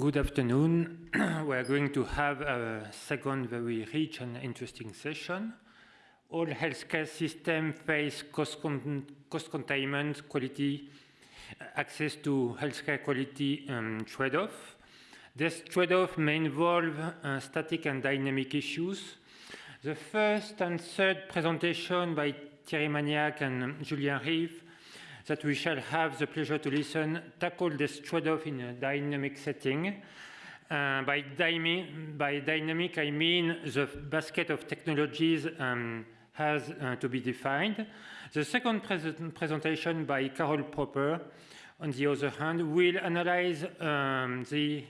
Good afternoon. we are going to have a second very rich and interesting session. All healthcare systems face cost, con cost containment, quality, access to healthcare quality um, trade-off. This trade-off may involve uh, static and dynamic issues. The first and third presentation by Thierry Magnac and Julien Rive that we shall have the pleasure to listen tackle this trade-off in a dynamic setting. Uh, by, by, dynamic, I mean the basket of technologies um, has uh, to be defined. The second presentation by Carol Propper, on the other hand, will analyze um, the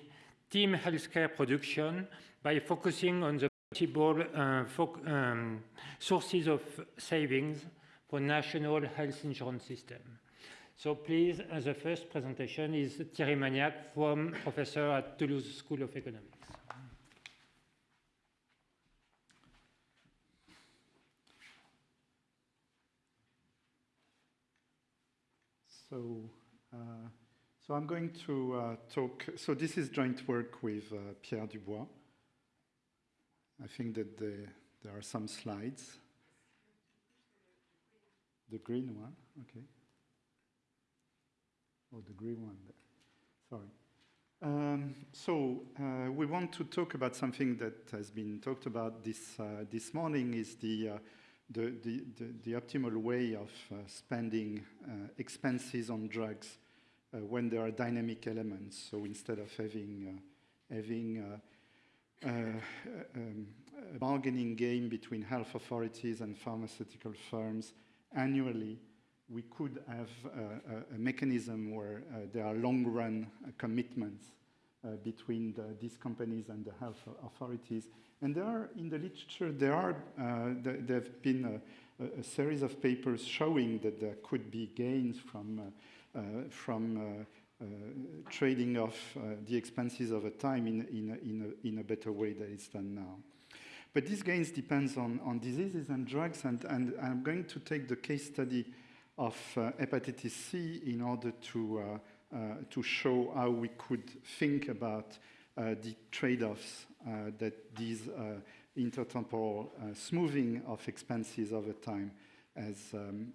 team healthcare production by focusing on the possible uh, um, sources of savings for national health insurance system. So please, uh, the first presentation is Thierry Magnac from professor at Toulouse School of Economics. So, uh, so I'm going to uh, talk, so this is joint work with uh, Pierre Dubois. I think that the, there are some slides. The green one, okay. Oh, the green one there. Sorry. Um, so uh, we want to talk about something that has been talked about this uh, this morning is the, uh, the, the, the, the optimal way of uh, spending uh, expenses on drugs uh, when there are dynamic elements. So instead of having having um, a bargaining game between health authorities and pharmaceutical firms annually we could have a, a mechanism where uh, there are long-run uh, commitments uh, between the, these companies and the health authorities. And there are, in the literature, there are, there have been a, a, series of papers showing that there could be gains from, from uh, trading off uh, the expenses over time in, in, a, in, a, in a better way than it's done now. But these gains depends on, on diseases and drugs, and, and I'm going to take the case study of uh, hepatitis C in order to, uh, uh, to show how we could think about the trade-offs that these intertemporal smoothing of expenses over time as, um,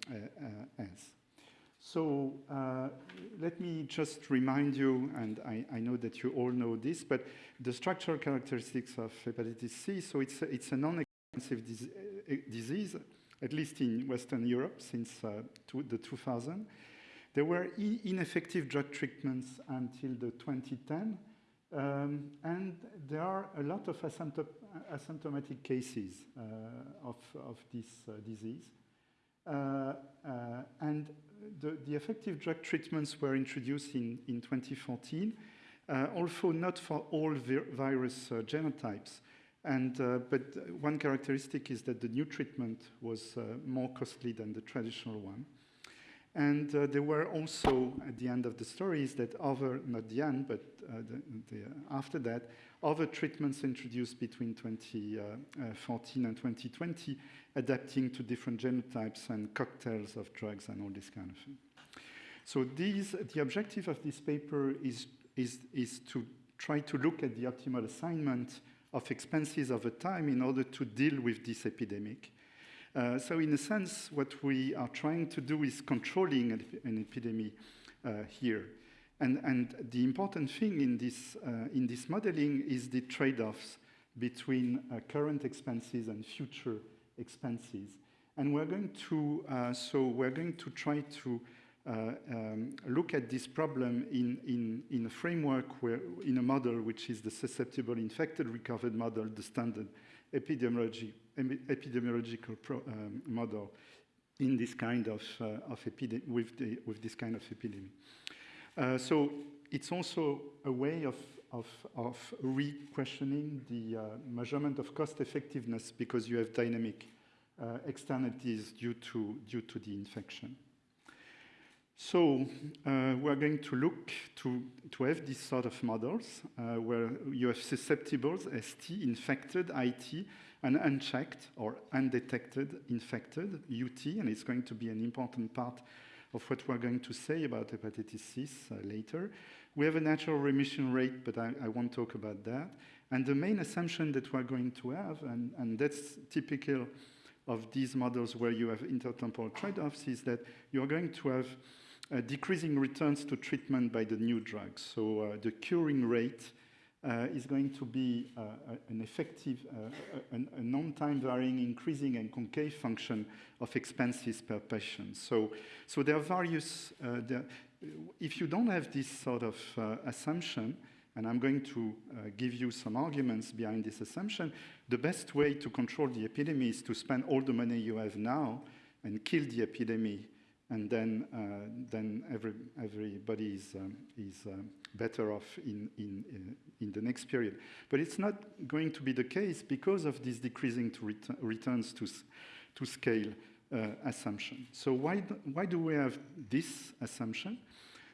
as. So uh, let me just remind you, and I, I, know that you all know this, but the structural characteristics of hepatitis C, so it's a, it's a non-expensive dis disease at least in Western Europe since uh, the 2000. There were ineffective drug treatments until the 2010, um, and there are a lot of asymptomatic cases uh, of, of this uh, disease. Uh, uh, and the, the, effective drug treatments were introduced in, in 2014, uh, although not for all vir virus genotypes. And, uh, but one characteristic is that the new treatment was uh, more costly than the traditional one. And uh, there were also, at the end of the story, is that other, not the end, but uh, the, the, after that, other treatments introduced between 2014 and 2020, adapting to different genotypes and cocktails of drugs and all this kind of thing. So these, the objective of this paper is, is, is to try to look at the optimal assignment of expenses over time in order to deal with this epidemic. Uh, so in a sense, what we are trying to do is controlling an, epidemic uh, here. And, and, the important thing in this, uh, in this modeling is the trade-offs between uh, current expenses and future expenses. And we're going to, uh, so we're going to try to um, look at this problem in, in, in a framework where, in a model which is the susceptible infected recovered model, the standard epidemiology, epidemiological pro, um, model in this kind of, uh, of with, the, with this kind of epidemic. Uh, so it's also a way of, of, of re-questioning the uh, measurement of cost effectiveness because you have dynamic uh, externalities due to, due to the infection. So uh, we're going to look to, to have these sort of models uh, where you have susceptibles, ST, infected, IT, and unchecked or undetected infected, UT, and it's going to be an important part of what we're going to say about hepatitis C uh, later. We have a natural remission rate, but I, I won't talk about that. And the main assumption that we're going to have, and, and that's typical of these models where you have intertemporal trade-offs, is that you're going to have uh, decreasing returns to treatment by the new drugs. So uh, the curing rate uh, is going to be uh, an effective, uh, a, non-time varying increasing and concave function of expenses per patient. So, so there are various, uh, there, if you don't have this sort of assumption, and I'm going to uh, give you some arguments behind this assumption. The best way to control the epidemic is to spend all the money you have now and kill the epidemic, and then, uh, then every, everybody is, um, is um, better off in, in, uh, in the next period. But it's not going to be the case because of this decreasing to ret returns to, to scale uh, assumption. So why do, why do we have this assumption?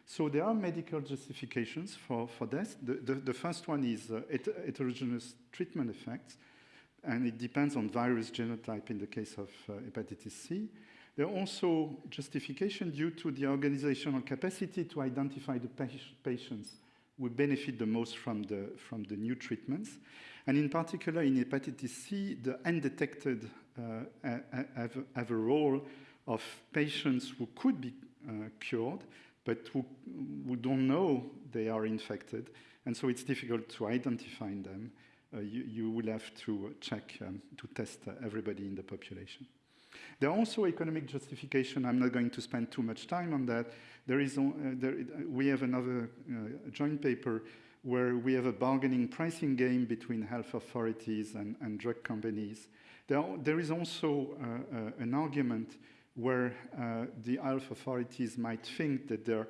So there are medical justifications for, for this. The, the, the first one is uh, heterogeneous treatment effects, and it depends on virus genotype in the case of uh, hepatitis C. There are also justification due to the organizational capacity to identify the patients who benefit the most from the, from the new treatments. And in particular, in hepatitis C, the undetected uh, have, have, a role of patients who could be uh, cured, but who, who don't know they are infected. And so it's difficult to identify them. Uh, you, you, will have to check, um, to test uh, everybody in the population. There are also economic justification. I'm not going to spend too much time on that. There is, uh, there, we have another uh, joint paper where we have a bargaining pricing game between health authorities and, and drug companies. There, there is also uh, uh an argument where uh, the health authorities might think that there are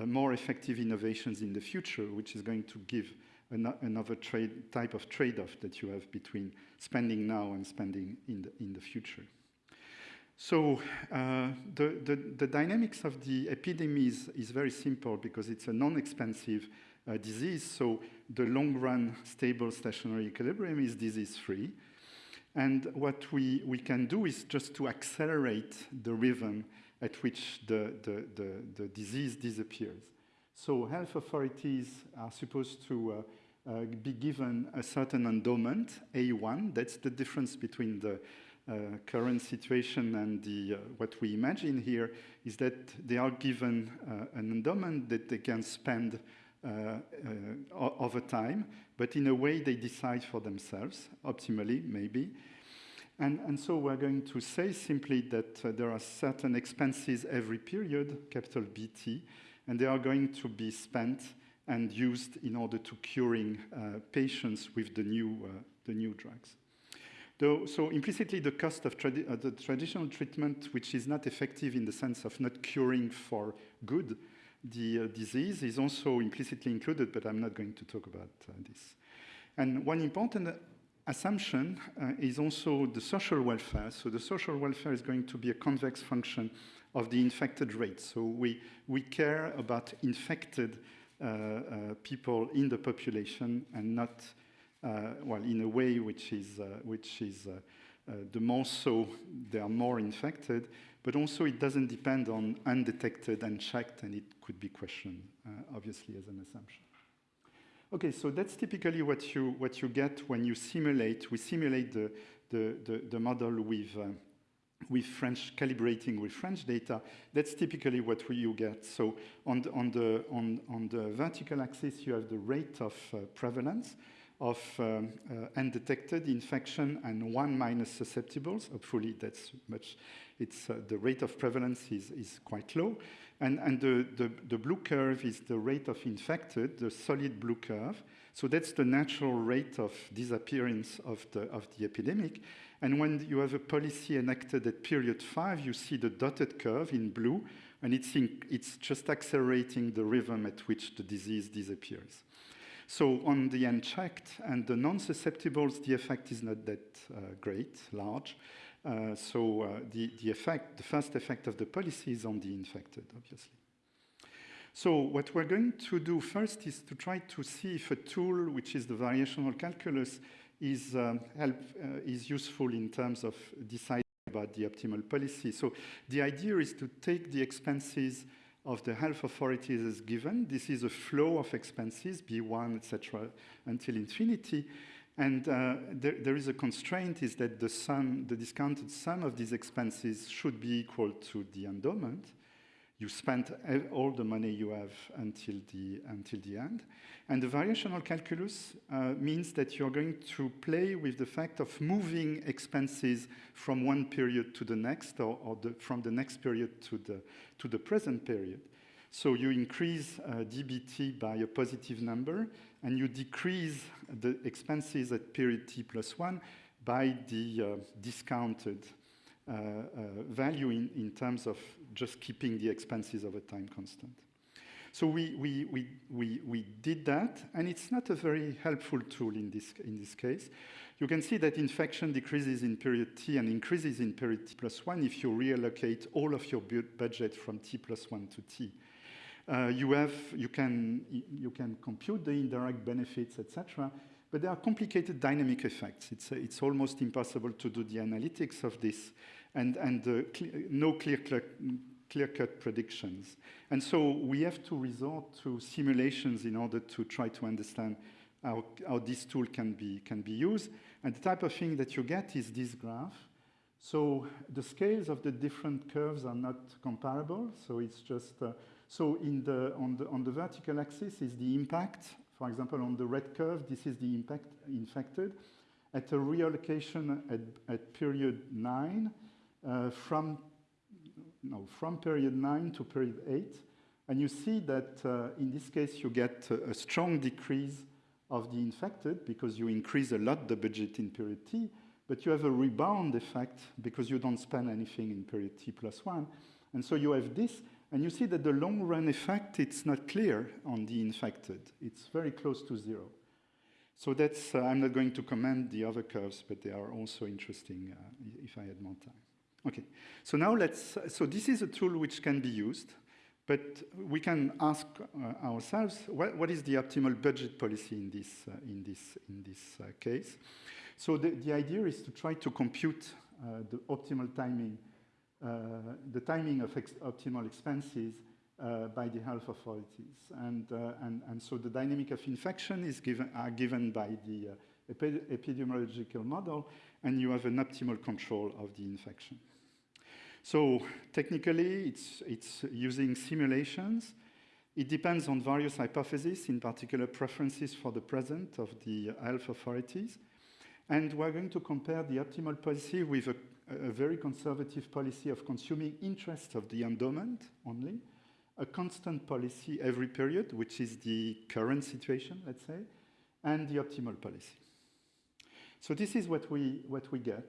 uh, more effective innovations in the future, which is going to give an another trade, type of trade-off that you have between spending now and spending in the, in the future. So uh, the, the, the, dynamics of the epidemics is very simple because it's a non-expensive uh, disease. So the long-run stable stationary equilibrium is disease-free. And what we, we can do is just to accelerate the rhythm at which the, the, the, the disease disappears. So health authorities are supposed to uh, uh, be given a certain endowment, A1. That's the difference between the uh, current situation and the, uh, what we imagine here is that they are given uh, an endowment that they can spend uh, uh, over time, but in a way they decide for themselves, optimally maybe. And, and so we're going to say simply that uh, there are certain expenses every period, capital BT, and they are going to be spent and used in order to curing patients with the new, the new drugs. Though, so implicitly the cost of tradi uh, the traditional treatment, which is not effective in the sense of not curing for good, the uh, disease is also implicitly included, but I'm not going to talk about uh, this. And one important assumption uh, is also the social welfare. So the social welfare is going to be a convex function of the infected rate. So we, we care about infected uh, uh, people in the population and not, uh, well, in a way which is, which is the more so they are more infected, but also it doesn't depend on undetected, unchecked, and it could be questioned, uh, obviously, as an assumption. Okay, so that's typically what you, what you get when you simulate. We simulate the, the, the, the model with, uh, with French, calibrating with French data. That's typically what we, you get. So on the, on, the, on, on the vertical axis, you have the rate of uh, prevalence of um, undetected infection and one minus susceptibles. Hopefully that's much, it's, uh, the rate of prevalence is, is quite low. And, and the, the, the, blue curve is the rate of infected, the solid blue curve. So that's the natural rate of disappearance of the, of the epidemic. And when you have a policy enacted at period five, you see the dotted curve in blue, and it's, in, it's just accelerating the rhythm at which the disease disappears. So on the unchecked and the non-susceptibles, the effect is not that uh, great, large. Uh, so uh, the, the effect, the first effect of the policy is on the infected, obviously. So what we're going to do first is to try to see if a tool, which is the variational calculus, is, um, help, uh, is useful in terms of deciding about the optimal policy. So the idea is to take the expenses of the health authorities is given. This is a flow of expenses, B1, etc., until infinity. And uh, there, there is a constraint is that the sum, the discounted sum of these expenses should be equal to the endowment. You spent all the money you have until the, until the end. And the variational calculus uh, means that you're going to play with the fact of moving expenses from one period to the next or, or the, from the next period to the, to the present period. So you increase uh, DBT by a positive number, and you decrease the expenses at period t plus 1 by the uh, discounted uh, uh, value in, in terms of just keeping the expenses over time constant. So we, we, we, we, we did that, and it's not a very helpful tool in this, in this case. You can see that infection decreases in period t and increases in period t plus 1 if you reallocate all of your budget from t plus 1 to t. Uh, you, have, you, can, you can compute the indirect benefits, etc., but there are complicated dynamic effects. It's, uh, it's almost impossible to do the analytics of this, and, and uh, cl no clear-cut clear predictions. And so we have to resort to simulations in order to try to understand how, how this tool can be, can be used. And the type of thing that you get is this graph. So the scales of the different curves are not comparable. So it's just, uh, so in the, on, the, on the vertical axis is the impact. For example, on the red curve, this is the impact infected. At a reallocation at, at period nine, from, no, from period nine to period eight, and you see that uh, in this case you get a, strong decrease of the infected because you increase a lot the budget in period T, but you have a rebound effect because you don't spend anything in period T plus one. And so you have this, and you see that the long run effect, it's not clear on the infected. It's very close to zero. So that's, uh, I'm not going to comment the other curves, but they are also interesting uh, if I had more time. Okay, so now let's, so this is a tool which can be used. But we can ask uh, ourselves, what, what is the optimal budget policy in this, uh, in this, in this uh, case? So the, the idea is to try to compute uh, the optimal timing, uh, the timing of ex optimal expenses uh, by the health authorities. And, and, and so the dynamic of infection is given, are given by the epidemiological model, and you have an optimal control of the infection. So technically, it's, it's using simulations. It depends on various hypotheses, in particular preferences for the present of the health authorities. And we're going to compare the optimal policy with a, a very conservative policy of consuming interest of the endowment only, a constant policy every period, which is the current situation, let's say, and the optimal policy. So this is what we, what we get.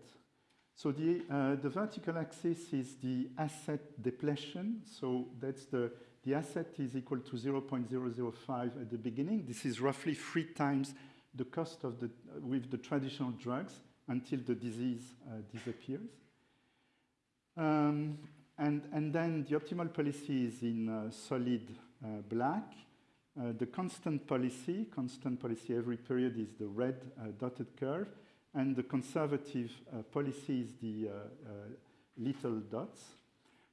So the, uh, the vertical axis is the asset depletion. So that's the, the asset is equal to 0.005 at the beginning. This is roughly three times the cost of the, uh, with the traditional drugs until the disease uh, disappears. Um, and, and then the optimal policy is in uh, solid uh, black. Uh, the constant policy, constant policy every period is the red dotted curve and the conservative uh, policy is the uh, uh, little dots.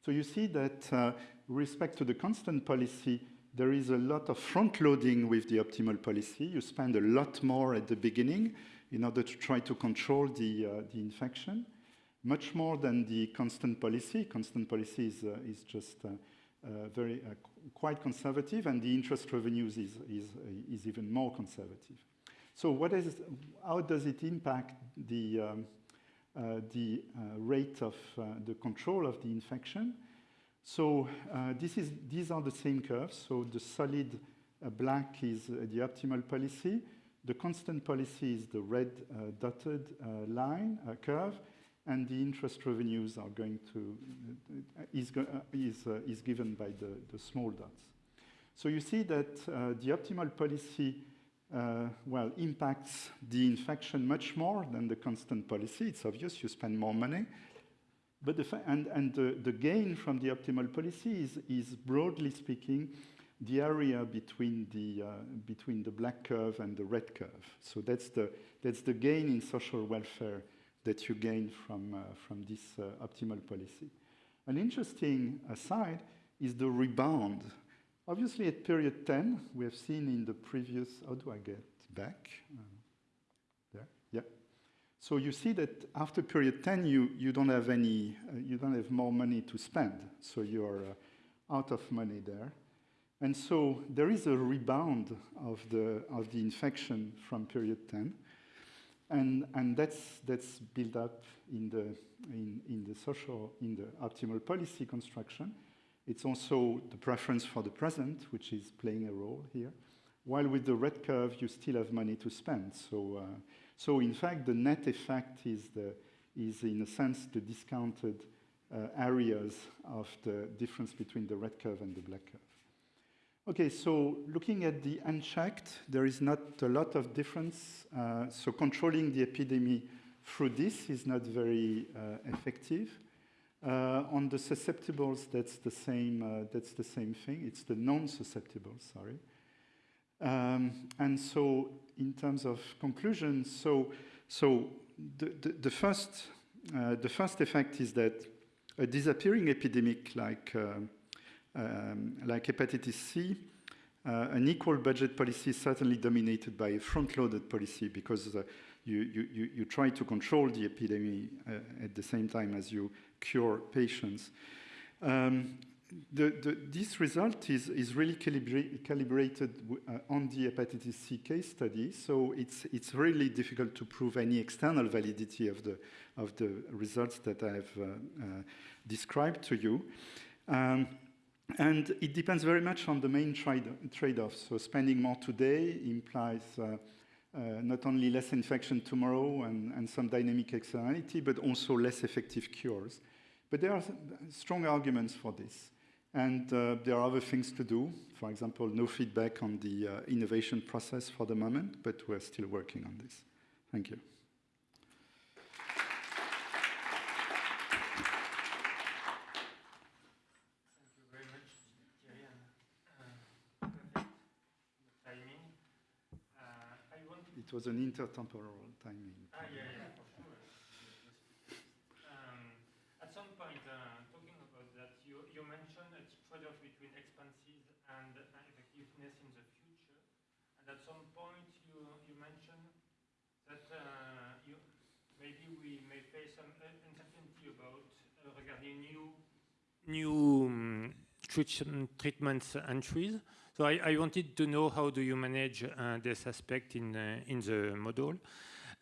So you see that uh, with respect to the constant policy, there is a lot of front loading with the optimal policy. You spend a lot more at the beginning in order to try to control the, uh, the infection, much more than the constant policy. Constant policy is, uh, is just very quite conservative, and the interest revenues is, is, is even more conservative. So what is, how does it impact the, um, uh, the uh, rate of uh, the control of the infection? So uh, this is, these are the same curves. So the solid uh, black is uh, the optimal policy. The constant policy is the red dotted line curve. And the interest revenues are going to, is, is, is given by the, the small dots. So you see that the optimal policy uh, well, impacts the infection much more than the constant policy. It's obvious you spend more money. But the and, and the, the gain from the optimal policy is, is broadly speaking, the area between the, uh, between the black curve and the red curve. So that's the, that's the gain in social welfare that you gain from, uh, from this uh, optimal policy. An interesting aside is the rebound. Obviously, at period 10, we have seen in the previous, how do I get back? Uh, there, yeah. So you see that after period 10, you, you don't have any, uh, you don't have more money to spend. So you're uh, out of money there. And so there is a rebound of the, of the infection from period 10. And, and that's, that's built up in the, in, in the social, in the optimal policy construction. It's also the preference for the present, which is playing a role here. While with the red curve, you still have money to spend. So, uh, so in fact, the net effect is, the, is in a sense the discounted uh, areas of the difference between the red curve and the black curve. Okay, so looking at the unchecked, there is not a lot of difference. Uh, so controlling the epidemic through this is not very uh, effective. Uh, on the susceptibles, that's the same. Uh, that's the same thing. It's the non-susceptibles. Sorry. Um, and so, in terms of conclusions, so so the the, the first uh, the first effect is that a disappearing epidemic like uh, um, like hepatitis C, uh, an equal budget policy is certainly dominated by a front-loaded policy because uh, you, you, you try to control the epidemic uh, at the same time as you cure patients. Um, the, the, this result is, is really calibra calibrated uh, on the hepatitis C case study, so it's, it's really difficult to prove any external validity of the, of the results that I've uh, uh, described to you. Um, and it depends very much on the main trade-offs. So spending more today implies uh, uh, not only less infection tomorrow and, and, some dynamic externality, but also less effective cures. But there are strong arguments for this. And uh, there are other things to do. For example, no feedback on the uh, innovation process for the moment, but we're still working on this. Thank you. It was an intertemporal timing. Ah, yeah, yeah, um, at some point, uh, talking about that, you, you mentioned a trade-off between expenses and uh, effectiveness in the future. And at some point, you, you mentioned that uh, you, maybe we may face some uncertainty about uh, regarding new, new um, treatments entries. So I, I, wanted to know how do you manage uh, this aspect in, uh, in the model.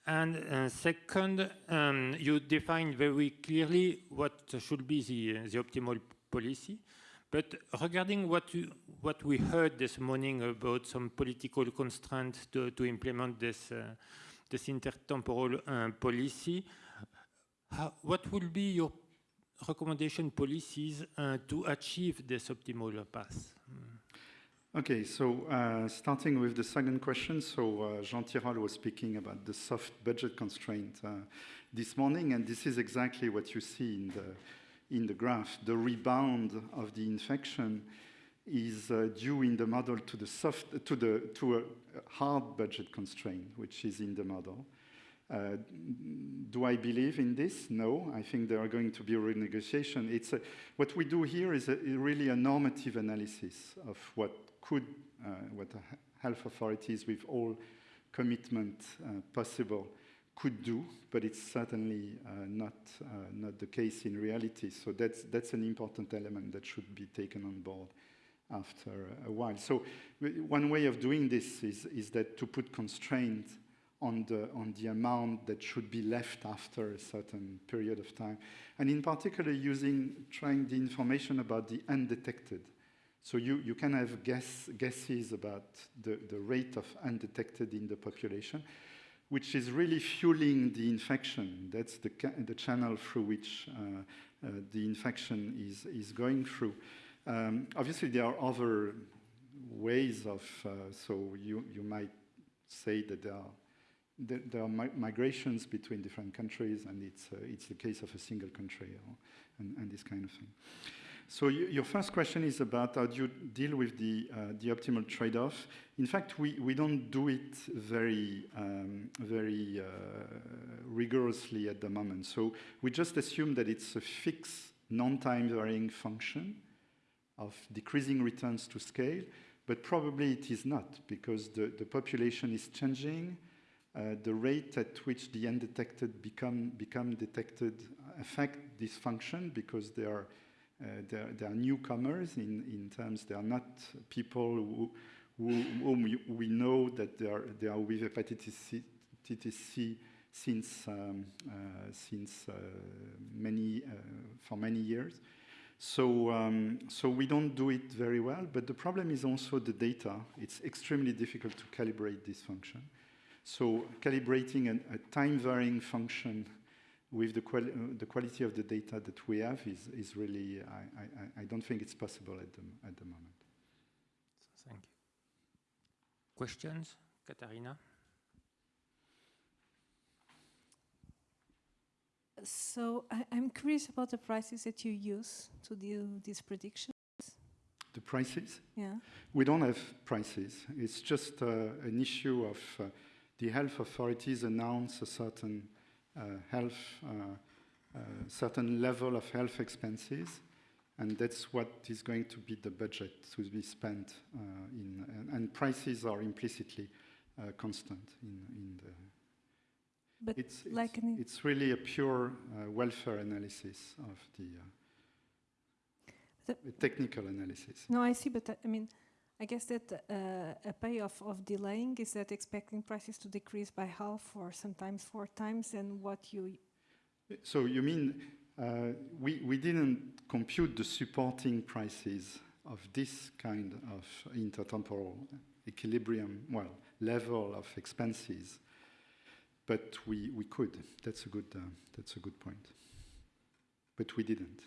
And uh, second, um, you define very clearly what should be the, the optimal policy. But regarding what, you, what we heard this morning about some political constraints to, to implement this, uh, this intertemporal uh, policy, how, what will be your recommendation policies uh, to achieve this optimal path? Okay, so uh, starting with the second question, so uh, Jean Tirole was speaking about the soft budget constraint uh, this morning, and this is exactly what you see in the, in the graph. The rebound of the infection is uh, due in the model to the soft, to the to a hard budget constraint, which is in the model. Uh, do I believe in this? No. I think there are going to be renegotiation. It's a, what we do here is a, really a normative analysis of what could, uh, what health authorities with all commitment uh, possible could do, but it's certainly uh, not, not the case in reality. So that's, that's an important element that should be taken on board after a while. So one way of doing this is, is that to put constraints on the, on the amount that should be left after a certain period of time. And in particular, using, trying the information about the undetected so you, you can have guess, guesses about the, the rate of undetected in the population, which is really fueling the infection. That's the, the channel through which uh, uh, the infection is, is going through. Um, obviously, there are other ways of, uh, so you, you might say that there are, there, there are mi migrations between different countries, and it's, uh, it's the case of a single country, or, and, and this kind of thing. So your first question is about how do you deal with the, uh, the optimal trade-off. In fact, we, we don't do it very, um, very uh, rigorously at the moment. So we just assume that it's a fixed non-time varying function of decreasing returns to scale, but probably it is not because the, the population is changing. Uh, the rate at which the undetected become, become detected affect this function because they are, uh, they are, they are newcomers in, in terms they are not people who, who, whom we, know that they are, they are with hepatitis C, hepatitis C since, um, uh, since uh, many, for many years. So, um, so we don't do it very well, but the problem is also the data. It's extremely difficult to calibrate this function. So calibrating an, a time-varying function with the, quali uh, the, quality of the data that we have is, is really, I, I, I, don't think it's possible at the, at the moment. Thank you. Questions? Katarina? So I, am curious about the prices that you use to do these predictions. The prices? Yeah. We don't have prices. It's just uh, an issue of uh, the health authorities announce a certain health, uh, uh, certain level of health expenses, and that's what is going to be the budget to be spent uh, in, and, and, prices are implicitly constant in, in the but it's, like it's, it's really a pure uh, welfare analysis of the, uh, the technical analysis. No, I see, but uh, I mean, I guess that uh, a payoff of delaying is that expecting prices to decrease by half or sometimes four times and what you... So you mean uh, we, we didn't compute the supporting prices of this kind of intertemporal equilibrium, well, level of expenses but we, we could. That's a, good, uh, that's a good point. But we didn't.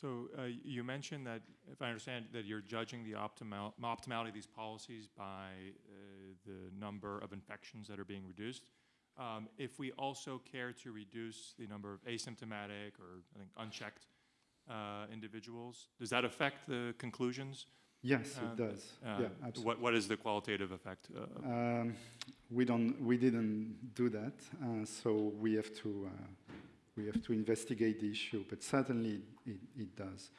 So uh, you mentioned that, if I understand, that you're judging the optimal, optimality of these policies by uh, the number of infections that are being reduced. Um, if we also care to reduce the number of asymptomatic or I think unchecked uh, individuals. Does that affect the conclusions? Yes, it uh, does. Uh, yeah, absolutely. What, what is the qualitative effect? Um, we don't. We didn't do that, so we have to. We have to investigate the issue, but certainly it, it does.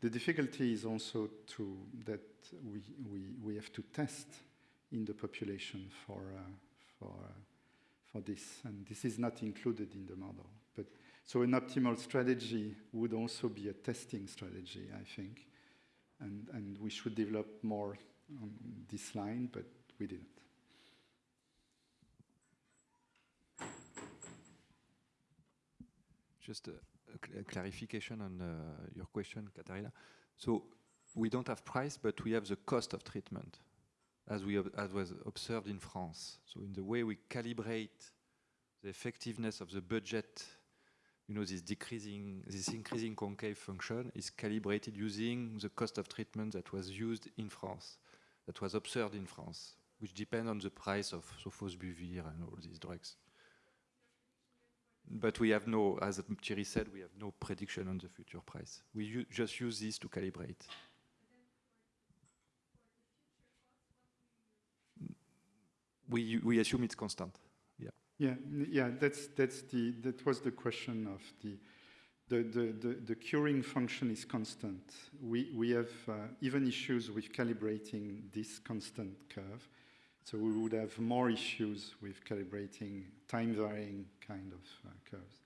The difficulty is also to that we, we, we have to test in the population for, uh, for, uh, for this, and this is not included in the model. But so an optimal strategy would also be a testing strategy, I think. And, and we should develop more on this line, but we didn't. Just a, a, clarification on uh, your question, Katarina. So we don't have price, but we have the cost of treatment, as, we, as was observed in France. So in the way we calibrate the effectiveness of the budget you know, this decreasing, this increasing concave function is calibrated using the cost of treatment that was used in France, that was observed in France, which depend on the price of sofosbuvir and all these drugs. But we have no, as Thierry said, we have no prediction on the future price. We just use this to calibrate. We, we assume it's constant. Yeah, yeah, that's, that's the, that was the question of the, the, the, the, the curing function is constant. We, we have uh, even issues with calibrating this constant curve. So we would have more issues with calibrating time varying kind of uh, curves.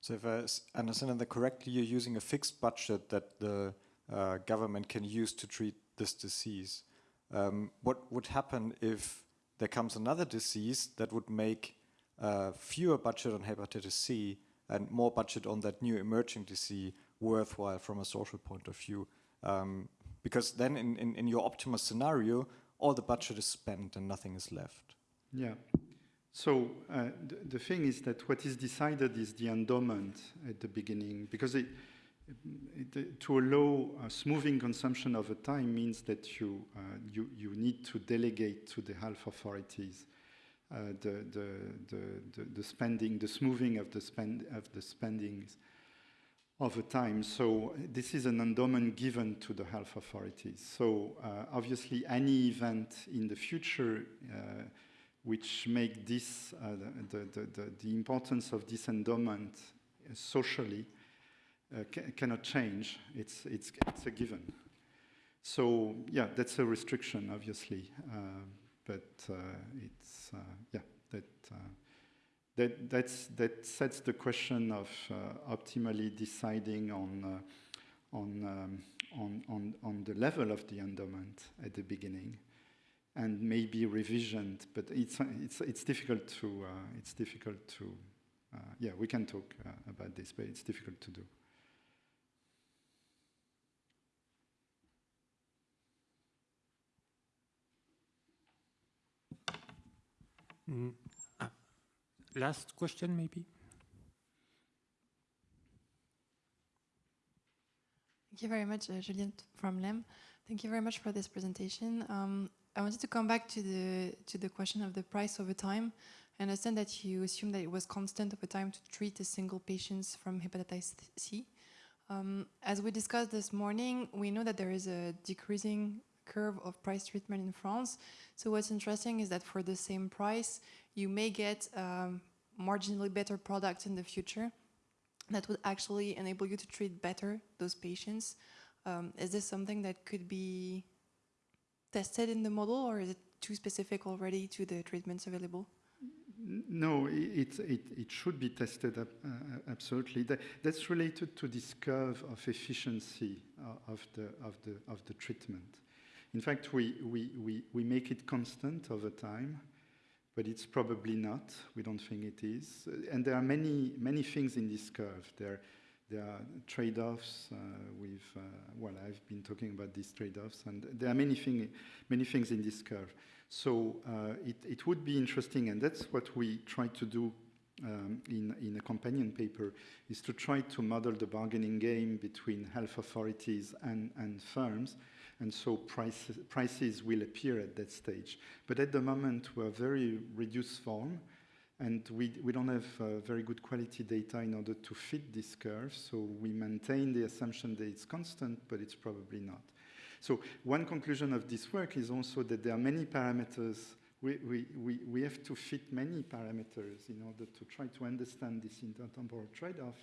So if I understand that correctly, you're using a fixed budget that the uh, government can use to treat this disease. Um, what would happen if there comes another disease that would make uh, fewer budget on hepatitis C and more budget on that new emerging disease worthwhile from a social point of view? Um, because then in, in, in your optimal scenario, all the budget is spent and nothing is left. Yeah. So uh, the, the, thing is that what is decided is the endowment at the beginning, because it, it, to allow a smoothing consumption over time means that you, uh, you, you need to delegate to the health authorities the, the, the, the, spending, the smoothing of the, spend, of the spendings. over time. So this is an endowment given to the health authorities. So uh, obviously any event in the future uh, which make this, uh, the, the, the, the, importance of this endowment uh, socially uh, ca cannot change. It's, it's, it's a given. So yeah, that's a restriction, obviously. Uh, but it's, yeah, that that, that's, that sets the question of uh, optimally deciding on, uh, on, um, on, on, on the level of the endowment at the beginning and maybe revisioned, but it's, it's, it's difficult to, uh, it's difficult to, uh, yeah, we can talk uh, about this, but it's difficult to do. Mm. Last question, maybe? Thank you very much, uh, Juliette from LEM. Thank you very much for this presentation. Um, I wanted to come back to the to the question of the price over time. I understand that you assume that it was constant over time to treat a single patients from hepatitis C. Um, as we discussed this morning, we know that there is a decreasing curve of price treatment in France. So what's interesting is that for the same price, you may get um, marginally better products in the future that would actually enable you to treat better those patients. Um, is this something that could be tested in the model or is it too specific already to the treatments available? No, it, it, it should be tested, uh, absolutely. That, that's related to this curve of efficiency uh, of, the, of, the, of the treatment. In fact, we, we, we, we make it constant over time but it's probably not. We don't think it is. And there are many, many things in this curve. There, there are trade-offs uh, with, uh, well, I've been talking about these trade-offs, and there are many, thing, many things in this curve. So uh, it, it would be interesting, and that's what we try to do um, in, in a companion paper, is to try to model the bargaining game between health authorities and, and firms, and so prices, prices will appear at that stage. But at the moment, we're very reduced form, and we, we don't have uh, very good quality data in order to fit this curve, so we maintain the assumption that it's constant, but it's probably not. So one conclusion of this work is also that there are many parameters we, we, we, we have to fit many parameters in order to try to understand this intertemporal trade-off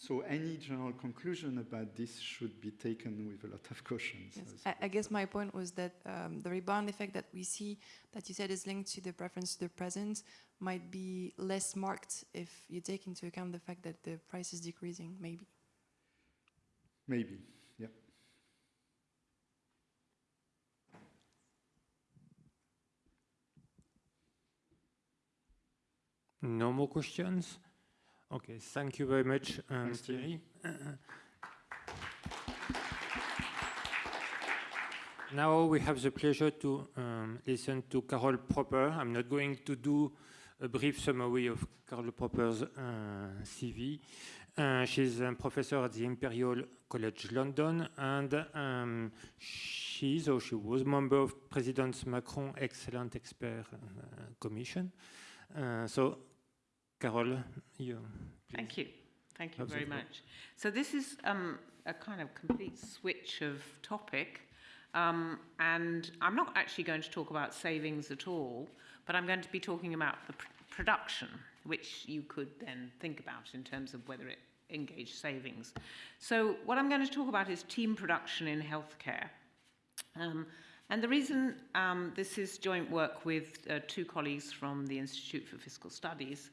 so any general conclusion about this should be taken with a lot of caution. Yes. I, I, guess my point was that um, the rebound effect that we see, that you said is linked to the preference to the present, might be less marked if you take into account the fact that the price is decreasing, maybe. Maybe, yeah. No more questions? Okay, thank you very much, um, Thierry. now we have the pleasure to um, listen to Carol Propper. I'm not going to do a brief summary of Carol Propper's uh, CV. Uh, she's a professor at the Imperial College London, and um, she's or she was member of President Macron Excellent Expert uh, Commission. Uh, so Carole, you. Please. Thank you. Thank you very much. So this is um, a kind of complete switch of topic. Um, and I'm not actually going to talk about savings at all, but I'm going to be talking about the pr production, which you could then think about in terms of whether it engaged savings. So what I'm going to talk about is team production in healthcare. Um, and the reason um, this is joint work with uh, two colleagues from the Institute for Fiscal Studies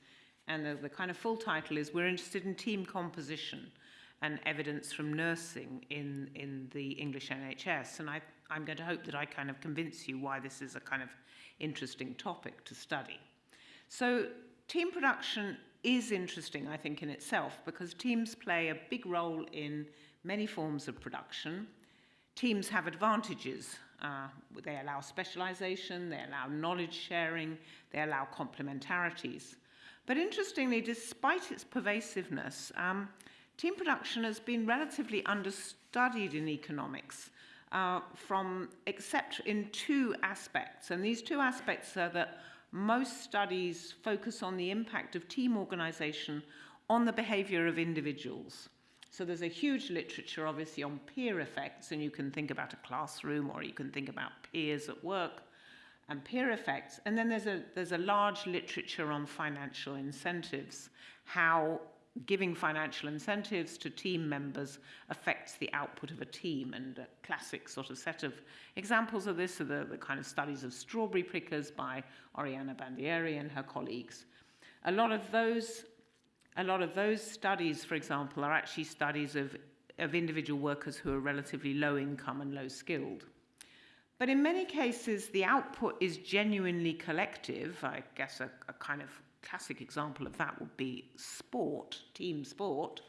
and the, the kind of full title is We're Interested in Team Composition and Evidence from Nursing in, in the English NHS. And I, I'm going to hope that I kind of convince you why this is a kind of interesting topic to study. So team production is interesting, I think, in itself, because teams play a big role in many forms of production. Teams have advantages. Uh, they allow specialization, they allow knowledge sharing, they allow complementarities. But interestingly, despite its pervasiveness, um, team production has been relatively understudied in economics uh, from except in two aspects. And these two aspects are that most studies focus on the impact of team organization on the behavior of individuals. So there's a huge literature, obviously, on peer effects, and you can think about a classroom or you can think about peers at work and peer effects. And then there's a, there's a large literature on financial incentives, how giving financial incentives to team members affects the output of a team. And a classic sort of set of examples of this are the, the kind of studies of strawberry pickers by Oriana Bandiera and her colleagues. A lot of those, a lot of those studies, for example, are actually studies of, of individual workers who are relatively low income and low skilled. But in many cases, the output is genuinely collective. I guess a, a kind of classic example of that would be sport, team sport,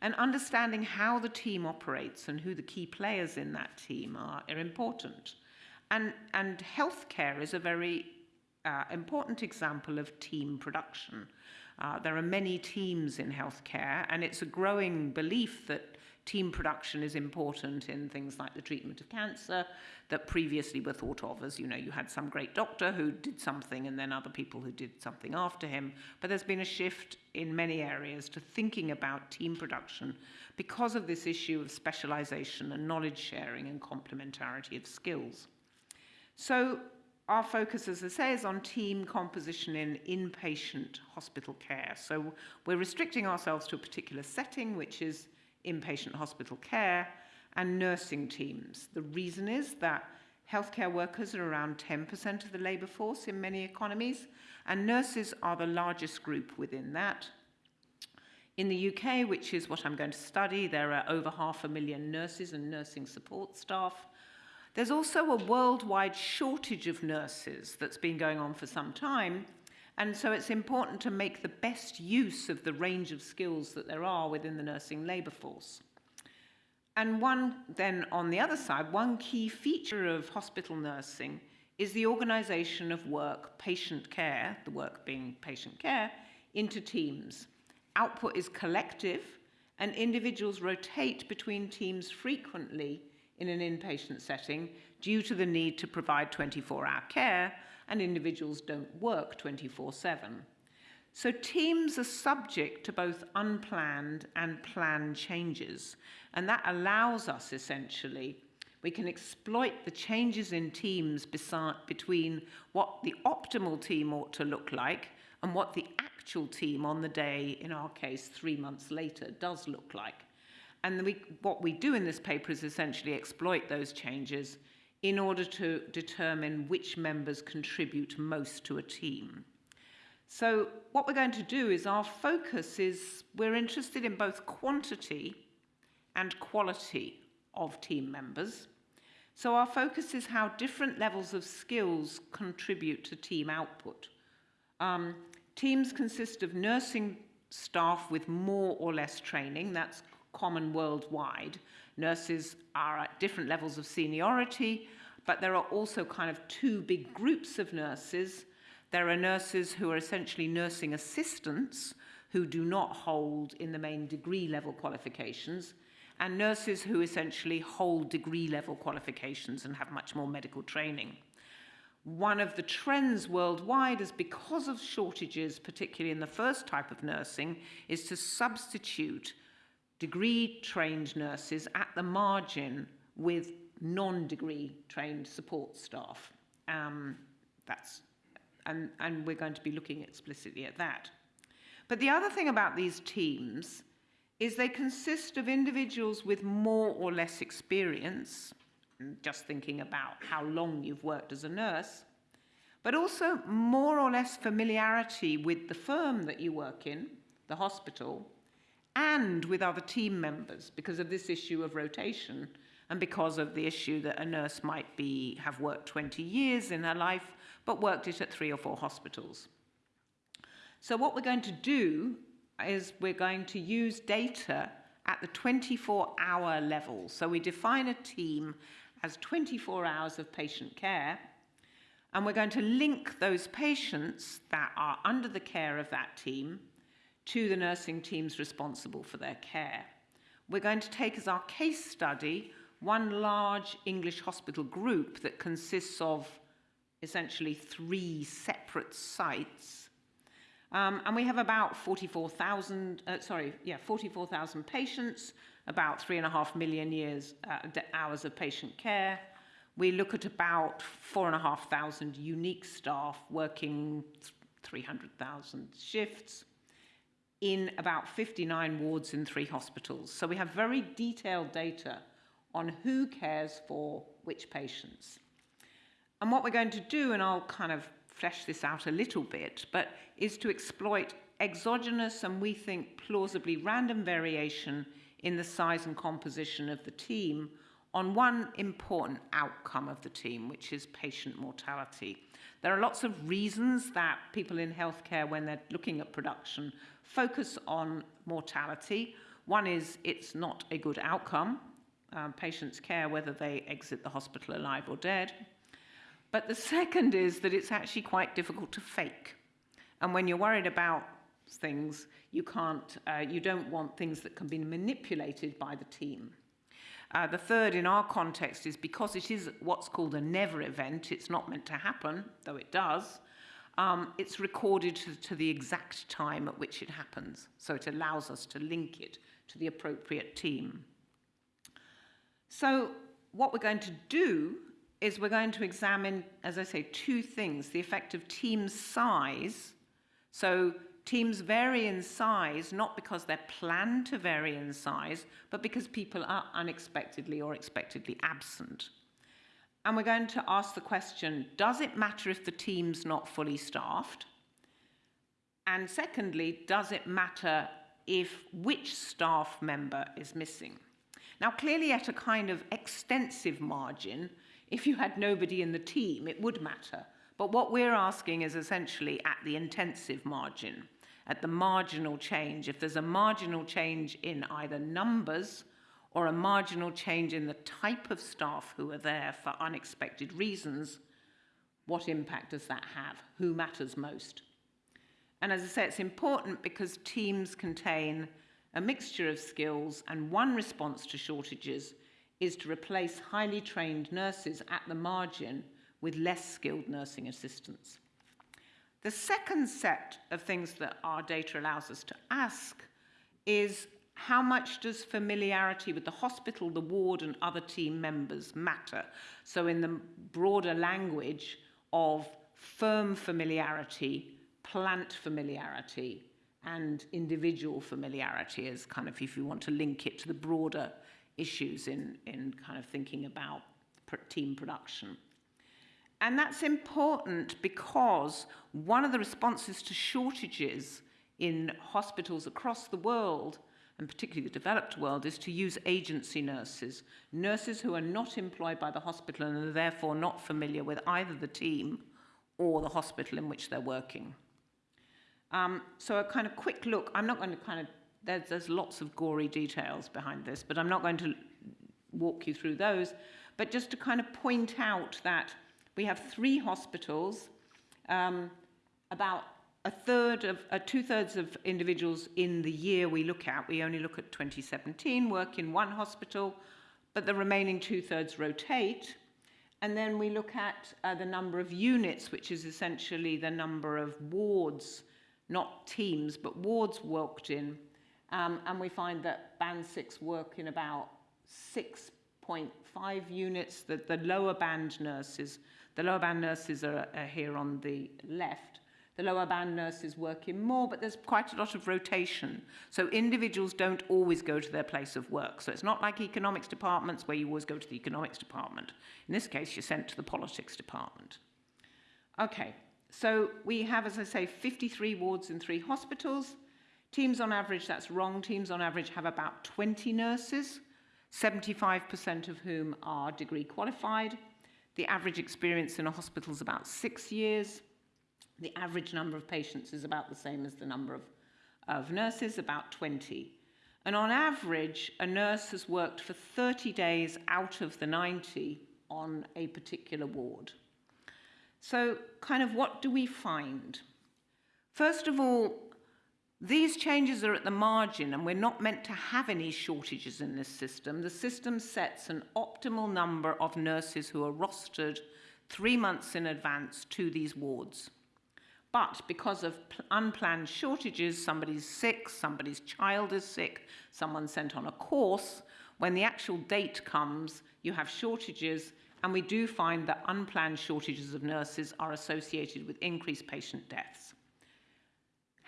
and understanding how the team operates and who the key players in that team are, are important. And, and healthcare is a very uh, important example of team production. Uh, there are many teams in healthcare, and it's a growing belief that team production is important in things like the treatment of cancer that previously were thought of as, you know, you had some great doctor who did something and then other people who did something after him. But there's been a shift in many areas to thinking about team production because of this issue of specialization and knowledge sharing and complementarity of skills. So our focus, as I say, is on team composition in inpatient hospital care. So we're restricting ourselves to a particular setting, which is inpatient hospital care, and nursing teams. The reason is that healthcare workers are around 10% of the labour force in many economies, and nurses are the largest group within that. In the UK, which is what I'm going to study, there are over half a million nurses and nursing support staff. There's also a worldwide shortage of nurses that's been going on for some time, and so it's important to make the best use of the range of skills that there are within the nursing labour force. And one, then on the other side, one key feature of hospital nursing is the organisation of work, patient care, the work being patient care, into teams. Output is collective, and individuals rotate between teams frequently in an inpatient setting due to the need to provide 24 hour care and individuals don't work 24 7. So teams are subject to both unplanned and planned changes, and that allows us essentially, we can exploit the changes in teams between what the optimal team ought to look like and what the actual team on the day, in our case, three months later, does look like. And we, what we do in this paper is essentially exploit those changes in order to determine which members contribute most to a team. So what we're going to do is our focus is we're interested in both quantity and quality of team members. So our focus is how different levels of skills contribute to team output. Um, teams consist of nursing staff with more or less training, that's common worldwide, Nurses are at different levels of seniority, but there are also kind of two big groups of nurses. There are nurses who are essentially nursing assistants who do not hold in the main degree level qualifications, and nurses who essentially hold degree level qualifications and have much more medical training. One of the trends worldwide is because of shortages, particularly in the first type of nursing, is to substitute degree trained nurses at the margin with non-degree trained support staff. Um, that's, and, and we're going to be looking explicitly at that. But the other thing about these teams is they consist of individuals with more or less experience, just thinking about how long you've worked as a nurse, but also more or less familiarity with the firm that you work in, the hospital, and with other team members because of this issue of rotation and because of the issue that a nurse might be have worked 20 years in her life but worked it at three or four hospitals. So what we're going to do is we're going to use data at the 24 hour level. So we define a team as 24 hours of patient care and we're going to link those patients that are under the care of that team to the nursing teams responsible for their care. We're going to take as our case study one large English hospital group that consists of essentially three separate sites. Um, and we have about 44,000, uh, sorry, yeah, 44,000 patients, about three and a half million years, uh, hours of patient care. We look at about four and a half thousand unique staff working 300,000 shifts in about 59 wards in three hospitals. So we have very detailed data on who cares for which patients. And what we're going to do, and I'll kind of flesh this out a little bit, but is to exploit exogenous and we think plausibly random variation in the size and composition of the team on one important outcome of the team, which is patient mortality. There are lots of reasons that people in healthcare, when they're looking at production, focus on mortality. One is it's not a good outcome. Um, patients care whether they exit the hospital alive or dead. But the second is that it's actually quite difficult to fake. And when you're worried about things, you can't, uh, you don't want things that can be manipulated by the team. Uh, the third in our context is because it is what's called a never event, it's not meant to happen, though it does, um, it's recorded to, to the exact time at which it happens. So it allows us to link it to the appropriate team. So what we're going to do is we're going to examine, as I say, two things, the effect of team size. So teams vary in size, not because they're planned to vary in size, but because people are unexpectedly or expectedly absent. And we're going to ask the question, does it matter if the team's not fully staffed? And secondly, does it matter if which staff member is missing? Now, clearly at a kind of extensive margin, if you had nobody in the team, it would matter. But what we're asking is essentially at the intensive margin, at the marginal change. If there's a marginal change in either numbers or a marginal change in the type of staff who are there for unexpected reasons, what impact does that have? Who matters most? And as I say, it's important because teams contain a mixture of skills, and one response to shortages is to replace highly trained nurses at the margin with less skilled nursing assistants. The second set of things that our data allows us to ask is how much does familiarity with the hospital, the ward, and other team members matter? So, in the broader language of firm familiarity, plant familiarity, and individual familiarity, as kind of if you want to link it to the broader issues in, in kind of thinking about team production. And that's important because one of the responses to shortages in hospitals across the world, and particularly the developed world, is to use agency nurses, nurses who are not employed by the hospital and are therefore not familiar with either the team or the hospital in which they're working. Um, so a kind of quick look, I'm not going to kind of there's, there's lots of gory details behind this, but I'm not going to walk you through those. But just to kind of point out that we have three hospitals, um, about a third of, uh, two thirds of individuals in the year we look at, we only look at 2017, work in one hospital, but the remaining two thirds rotate. And then we look at uh, the number of units, which is essentially the number of wards, not teams, but wards worked in um, and we find that band six work in about 6.5 units. that the lower band nurses, the lower band nurses are, are here on the left. The lower band nurses work in more, but there's quite a lot of rotation. So individuals don't always go to their place of work. So it's not like economics departments where you always go to the economics department. In this case, you're sent to the politics department. Okay, so we have, as I say, 53 wards in three hospitals. Teams on average, that's wrong, teams on average have about 20 nurses, 75% of whom are degree qualified. The average experience in a hospital is about six years. The average number of patients is about the same as the number of, of nurses, about 20. And on average, a nurse has worked for 30 days out of the 90 on a particular ward. So, kind of what do we find? First of all, these changes are at the margin, and we're not meant to have any shortages in this system. The system sets an optimal number of nurses who are rostered three months in advance to these wards. But because of unplanned shortages, somebody's sick, somebody's child is sick, someone's sent on a course, when the actual date comes, you have shortages, and we do find that unplanned shortages of nurses are associated with increased patient deaths.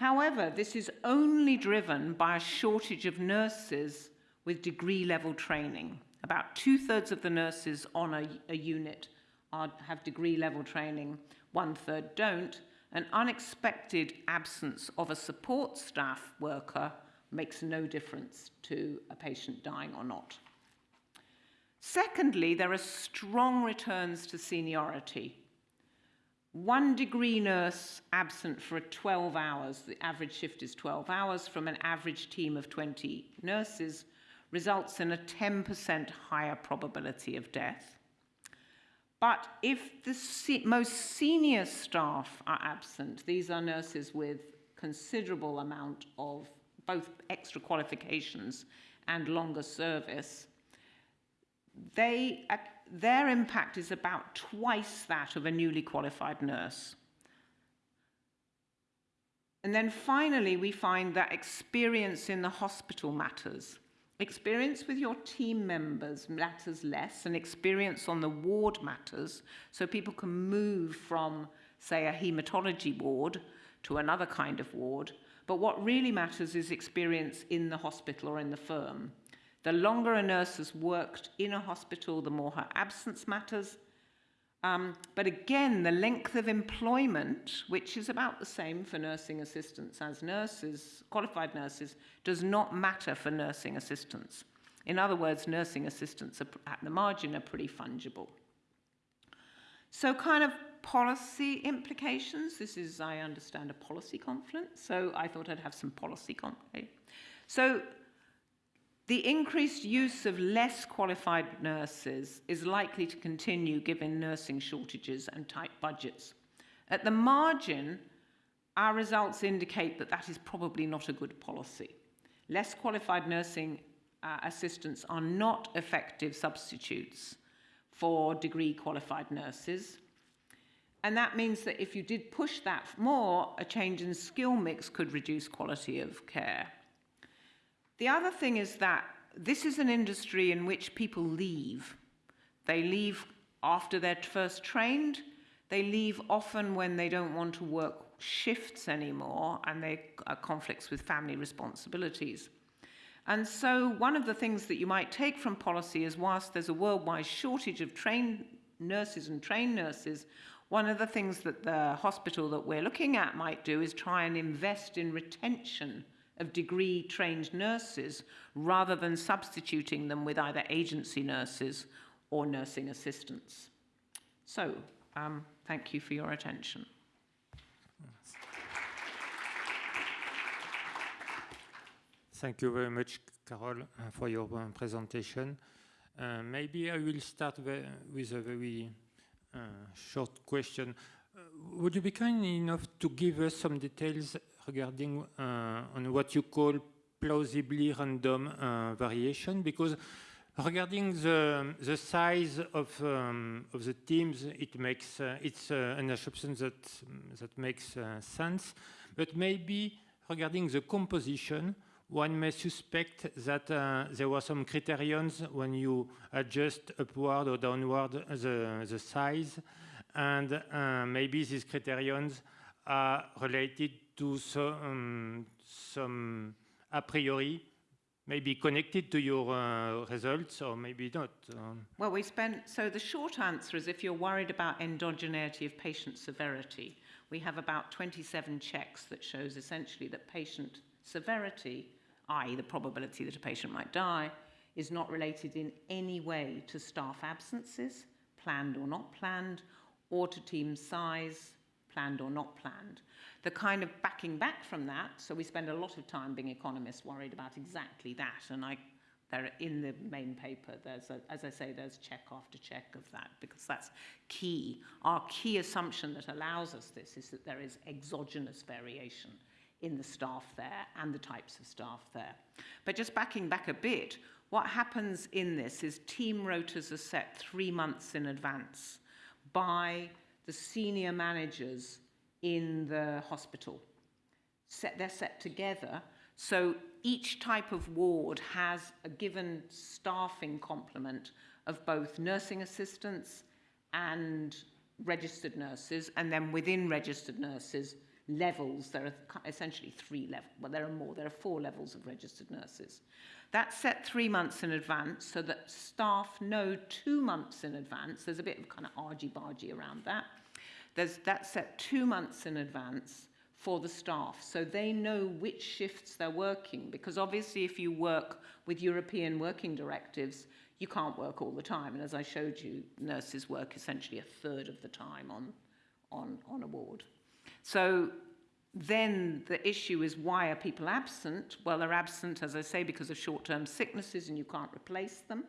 However, this is only driven by a shortage of nurses with degree level training. About two thirds of the nurses on a, a unit are, have degree level training, one third don't. An unexpected absence of a support staff worker makes no difference to a patient dying or not. Secondly, there are strong returns to seniority. One degree nurse absent for 12 hours, the average shift is 12 hours, from an average team of 20 nurses, results in a 10% higher probability of death. But if the se most senior staff are absent, these are nurses with considerable amount of both extra qualifications and longer service, they, their impact is about twice that of a newly qualified nurse. And then finally, we find that experience in the hospital matters. Experience with your team members matters less, and experience on the ward matters, so people can move from, say, a hematology ward to another kind of ward. But what really matters is experience in the hospital or in the firm. The longer a nurse has worked in a hospital, the more her absence matters. Um, but again, the length of employment, which is about the same for nursing assistants as nurses, qualified nurses, does not matter for nursing assistants. In other words, nursing assistants are, at the margin are pretty fungible. So kind of policy implications. This is, I understand, a policy conference, so I thought I'd have some policy conference. So the increased use of less qualified nurses is likely to continue given nursing shortages and tight budgets. At the margin, our results indicate that that is probably not a good policy. Less qualified nursing uh, assistants are not effective substitutes for degree qualified nurses. And that means that if you did push that more, a change in skill mix could reduce quality of care. The other thing is that this is an industry in which people leave. They leave after they're first trained. They leave often when they don't want to work shifts anymore and they are conflicts with family responsibilities. And so one of the things that you might take from policy is whilst there's a worldwide shortage of trained nurses and trained nurses, one of the things that the hospital that we're looking at might do is try and invest in retention of degree trained nurses rather than substituting them with either agency nurses or nursing assistants. So, um, thank you for your attention. Thank you very much, Carol, for your uh, presentation. Uh, maybe I will start with a very uh, short question. Uh, would you be kind enough to give us some details regarding uh, on what you call plausibly random uh, variation because regarding the the size of um, of the teams it makes uh, it's uh, an assumption that that makes uh, sense. But maybe regarding the composition one may suspect that uh, there were some criterions when you adjust upward or downward the the size. And maybe these criterions are related to some, some a priori maybe connected to your uh, results or maybe not? Um. Well, we spent, so the short answer is if you're worried about endogeneity of patient severity, we have about 27 checks that shows essentially that patient severity, i.e. the probability that a patient might die, is not related in any way to staff absences, planned or not planned, or to team size, planned or not planned. The kind of backing back from that, so we spend a lot of time being economists worried about exactly that, and I there in the main paper there's a, as I say there's check after check of that because that's key. Our key assumption that allows us this is that there is exogenous variation in the staff there and the types of staff there. But just backing back a bit what happens in this is team rotas are set three months in advance by the senior managers in the hospital. Set, they're set together. So each type of ward has a given staffing complement of both nursing assistants and registered nurses, and then within registered nurses, levels. There are essentially three levels. Well, there are more. There are four levels of registered nurses. That's set three months in advance so that staff know two months in advance. There's a bit of kind of argy-bargy around that. There's, that's set two months in advance for the staff so they know which shifts they're working because obviously if you work with European working directives you can't work all the time and as I showed you nurses work essentially a third of the time on on on a ward so then the issue is why are people absent? Well, they're absent, as I say, because of short-term sicknesses and you can't replace them.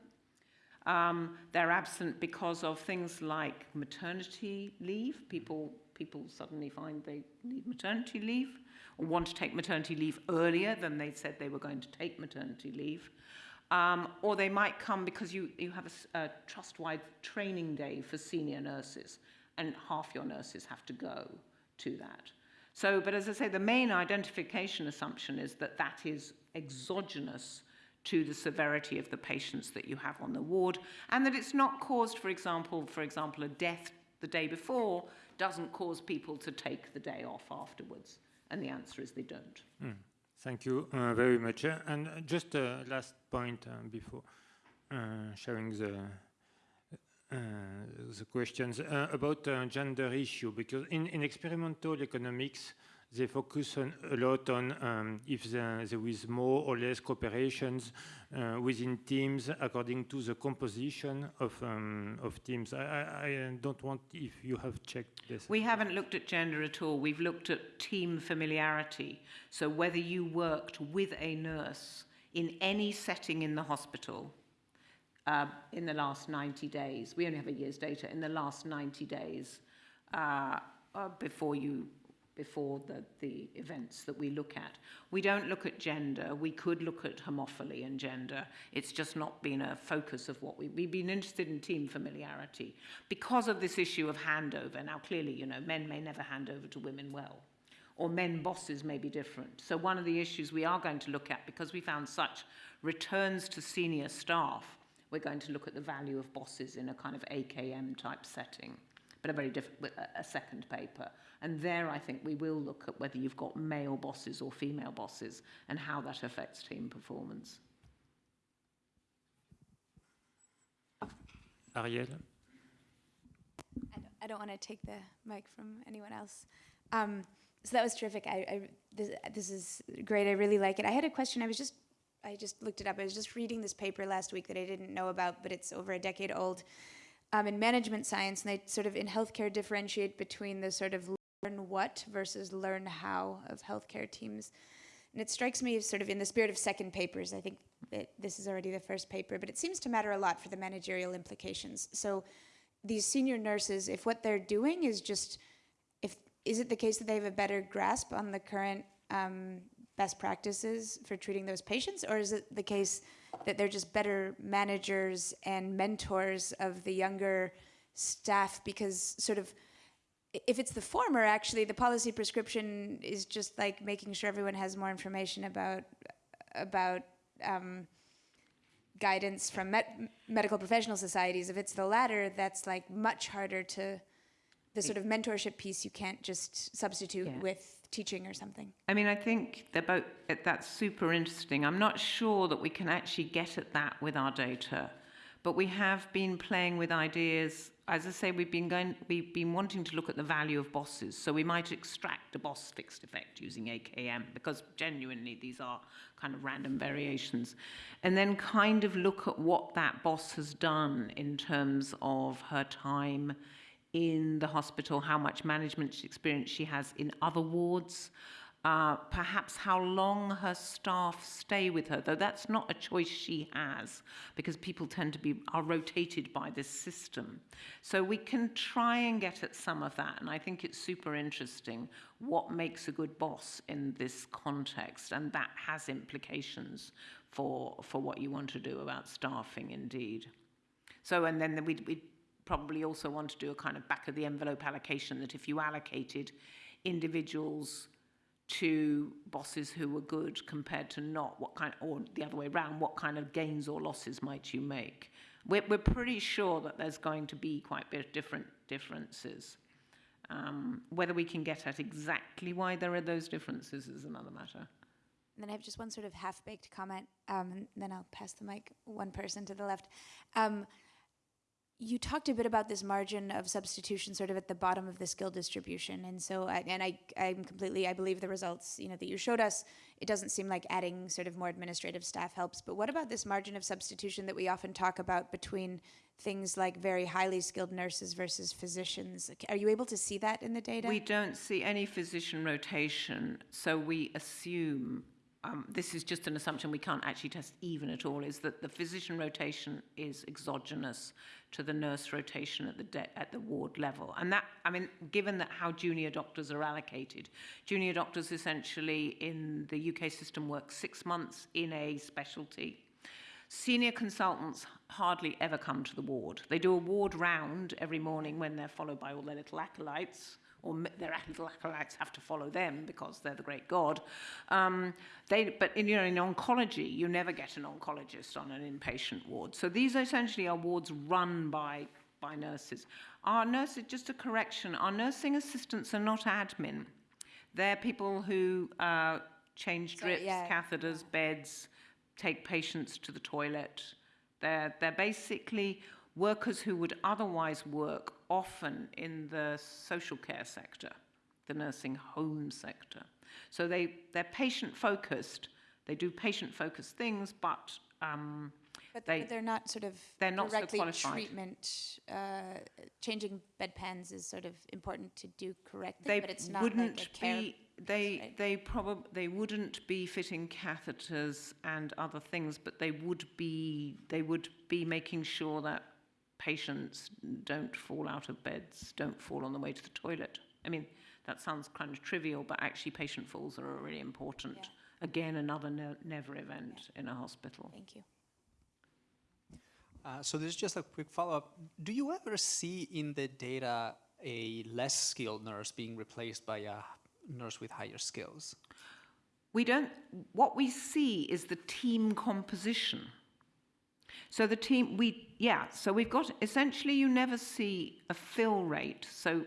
Um, they're absent because of things like maternity leave. People, people suddenly find they need maternity leave or want to take maternity leave earlier than they said they were going to take maternity leave. Um, or they might come because you, you have a, a trust-wide training day for senior nurses and half your nurses have to go to that. So, but as I say, the main identification assumption is that that is exogenous to the severity of the patients that you have on the ward and that it's not caused, for example, for example, a death the day before doesn't cause people to take the day off afterwards. And the answer is they don't. Mm. Thank you uh, very much. Uh, and just a last point uh, before uh, sharing the uh, the questions uh, about uh, gender issue because in, in experimental economics they focus on, a lot on um, if the, there is more or less cooperations uh, within teams according to the composition of, um, of teams. I, I, I, don't want if you have checked this. We haven't looked at gender at all. We've looked at team familiarity. So whether you worked with a nurse in any setting in the hospital uh, in the last 90 days. We only have a year's data. In the last 90 days, uh, uh, before you before the, the events that we look at. We don't look at gender. We could look at homophily and gender. It's just not been a focus of what we, we've been interested in team familiarity because of this issue of handover. Now, clearly, you know, men may never hand over to women well or men bosses may be different. So one of the issues we are going to look at, because we found such returns to senior staff, we're going to look at the value of bosses in a kind of AKM type setting, but a very different, a second paper. And there I think we will look at whether you've got male bosses or female bosses and how that affects team performance. Ariel? I don't, I don't want to take the mic from anyone else. Um, so that was terrific. I, I this, this is great. I really like it. I had a question. I was just I just looked it up. I was just reading this paper last week that I didn't know about, but it's over a decade old, um, in management science, and they sort of in healthcare differentiate between the sort of learn what versus learn how of healthcare teams. And it strikes me sort of in the spirit of second papers. I think that this is already the first paper, but it seems to matter a lot for the managerial implications. So these senior nurses, if what they're doing is just, if is it the case that they have a better grasp on the current um, best practices for treating those patients, or is it the case that they're just better managers and mentors of the younger staff? Because sort of, if it's the former, actually, the policy prescription is just like making sure everyone has more information about about um, guidance from medical professional societies. If it's the latter, that's like much harder to the sort of mentorship piece. You can't just substitute yeah. with teaching or something? I mean, I think they're both, eh, that's super interesting. I'm not sure that we can actually get at that with our data, but we have been playing with ideas. As I say, we've been going, we've been wanting to look at the value of bosses. So we might extract a boss fixed effect using AKM because genuinely these are kind of random variations. And then kind of look at what that boss has done in terms of her time in the hospital, how much management experience she has in other wards, uh, perhaps how long her staff stay with her, though that's not a choice she has because people tend to be are rotated by this system. So we can try and get at some of that, and I think it's super interesting what makes a good boss in this context, and that has implications for for what you want to do about staffing, indeed. So, and then we we probably also want to do a kind of back of the envelope allocation that if you allocated individuals to bosses who were good compared to not? What kind, or the other way around, what kind of gains or losses might you make? We're, we're pretty sure that there's going to be quite a bit of different differences. Um, whether we can get at exactly why there are those differences is another matter. And then I have just one sort of half-baked comment, um, and then I'll pass the mic one person to the left. Um, you talked a bit about this margin of substitution sort of at the bottom of the skill distribution. And so I, and I, i'm completely i believe the results you know that you showed us it doesn't seem like adding sort of more administrative staff helps. But what about this margin of substitution that we often talk about between things like very highly skilled nurses versus physicians? Are you able to see that in the data? We don't see any physician rotation, so we assume, um, this is just an assumption we can't actually test even at all, is that the physician rotation is exogenous to the nurse rotation at the, at the ward level. And that, I mean, given that how junior doctors are allocated, junior doctors essentially in the UK system work six months in a specialty. Senior consultants hardly ever come to the ward. They do a ward round every morning when they're followed by all their little acolytes, or their acolytes have to follow them because they're the great god. Um, they, but in, you know, in oncology, you never get an oncologist on an inpatient ward. So these essentially are wards run by by nurses. Our nurses, just a correction, our nursing assistants are not admin. They're people who uh, change Sorry, drips, yeah. catheters, beds, take patients to the toilet. They're, they're basically workers who would otherwise work often in the social care sector, the nursing home sector. So they, they're patient focused, they do patient focused things, but um, but, they- they're not sort of they're not so directly qualified. treatment uh, changing bedpans is sort of important to do correctly they but it's not wouldn't like a care be they right? they probably they wouldn't be fitting catheters and other things but they would be they would be making sure that patients don't fall out of beds don't fall on the way to the toilet i mean that sounds kind of trivial but actually patient falls are a really important Yeah. again another ne- never event in a hospital thank you Uh, so this is just a quick follow-up. Do you ever see in the data a less skilled nurse being replaced by a nurse with higher skills? we don't what we see is the team composition so the team we yeah so we've got essentially you never see a fill rate. So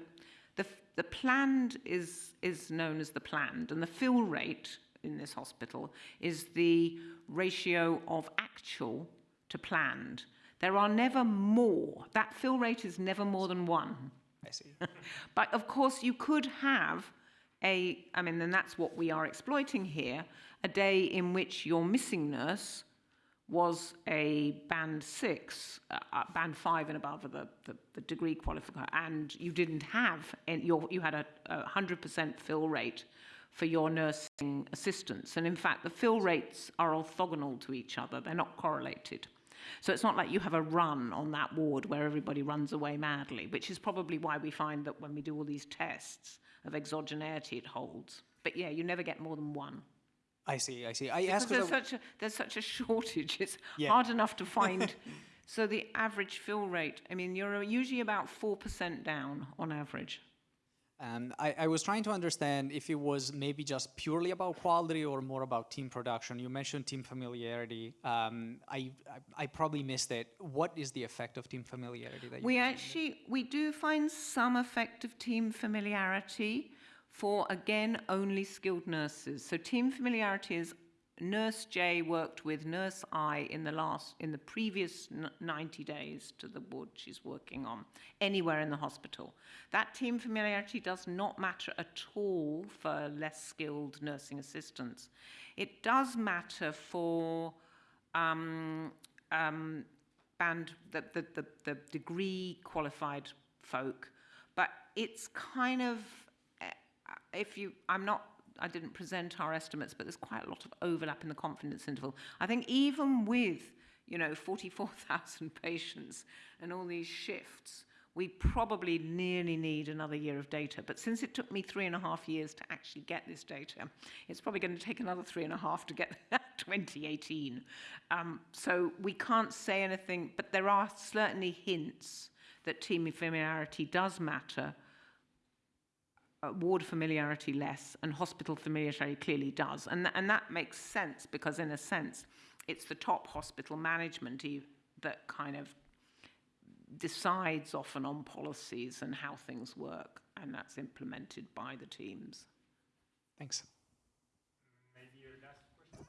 the the planned is is known as the planned and the fill rate in this hospital is the ratio of actual to planned. There are never more that fill rate is never more than 1 I see. but of course, you could have a, I mean, and that's what we are exploiting here, a day in which your missing nurse was a band six, uh, uh, band five and above of the, the, the degree qualifier, and you didn't have, and your, you had a, a 100% fill rate for your nursing assistants. And in fact, the fill rates are orthogonal to each other, they're not correlated. So it's not like you have a run on that ward where everybody runs away madly, which is probably why we find that when we do all these tests of exogeneity, it holds. But yeah, you never get more than one. I see, I see. I Because asked there's such, a, there's such a shortage, it's Yeah. hard enough to find. so the average fill rate, I mean, you're usually about 4% down on average. um, I, I was trying to understand if it was maybe just purely about quality or more about team production. You mentioned team familiarity. Um, I, I I probably missed it. What is the effect of team familiarity that you We actually we do find some effective team familiarity for again only skilled nurses. So team familiarity is nurse J worked with nurse I in the last in the previous 90 days to the ward she's working on anywhere in the hospital. That team familiarity does not matter at all for less skilled nursing assistants. It does matter for um, um, band the, the, the, the degree qualified folk, but it's kind of if you I'm not I didn't present our estimates, but there's quite a lot of overlap in the confidence interval. I think even with you know 44,000 patients and all these shifts, we probably nearly need another year of data. But since it took me three and a half years to actually get this data, it's probably going to take another three and a half to get 2018. Um, so we can't say anything, but there are certainly hints that team familiarity does matter Uh, ward familiarity less, and hospital familiarity clearly does. And, th- and that makes sense because, in a sense, it's the top hospital management that kind of decides often on policies and how things work, and that's implemented by the teams. Thanks. Maybe a last question?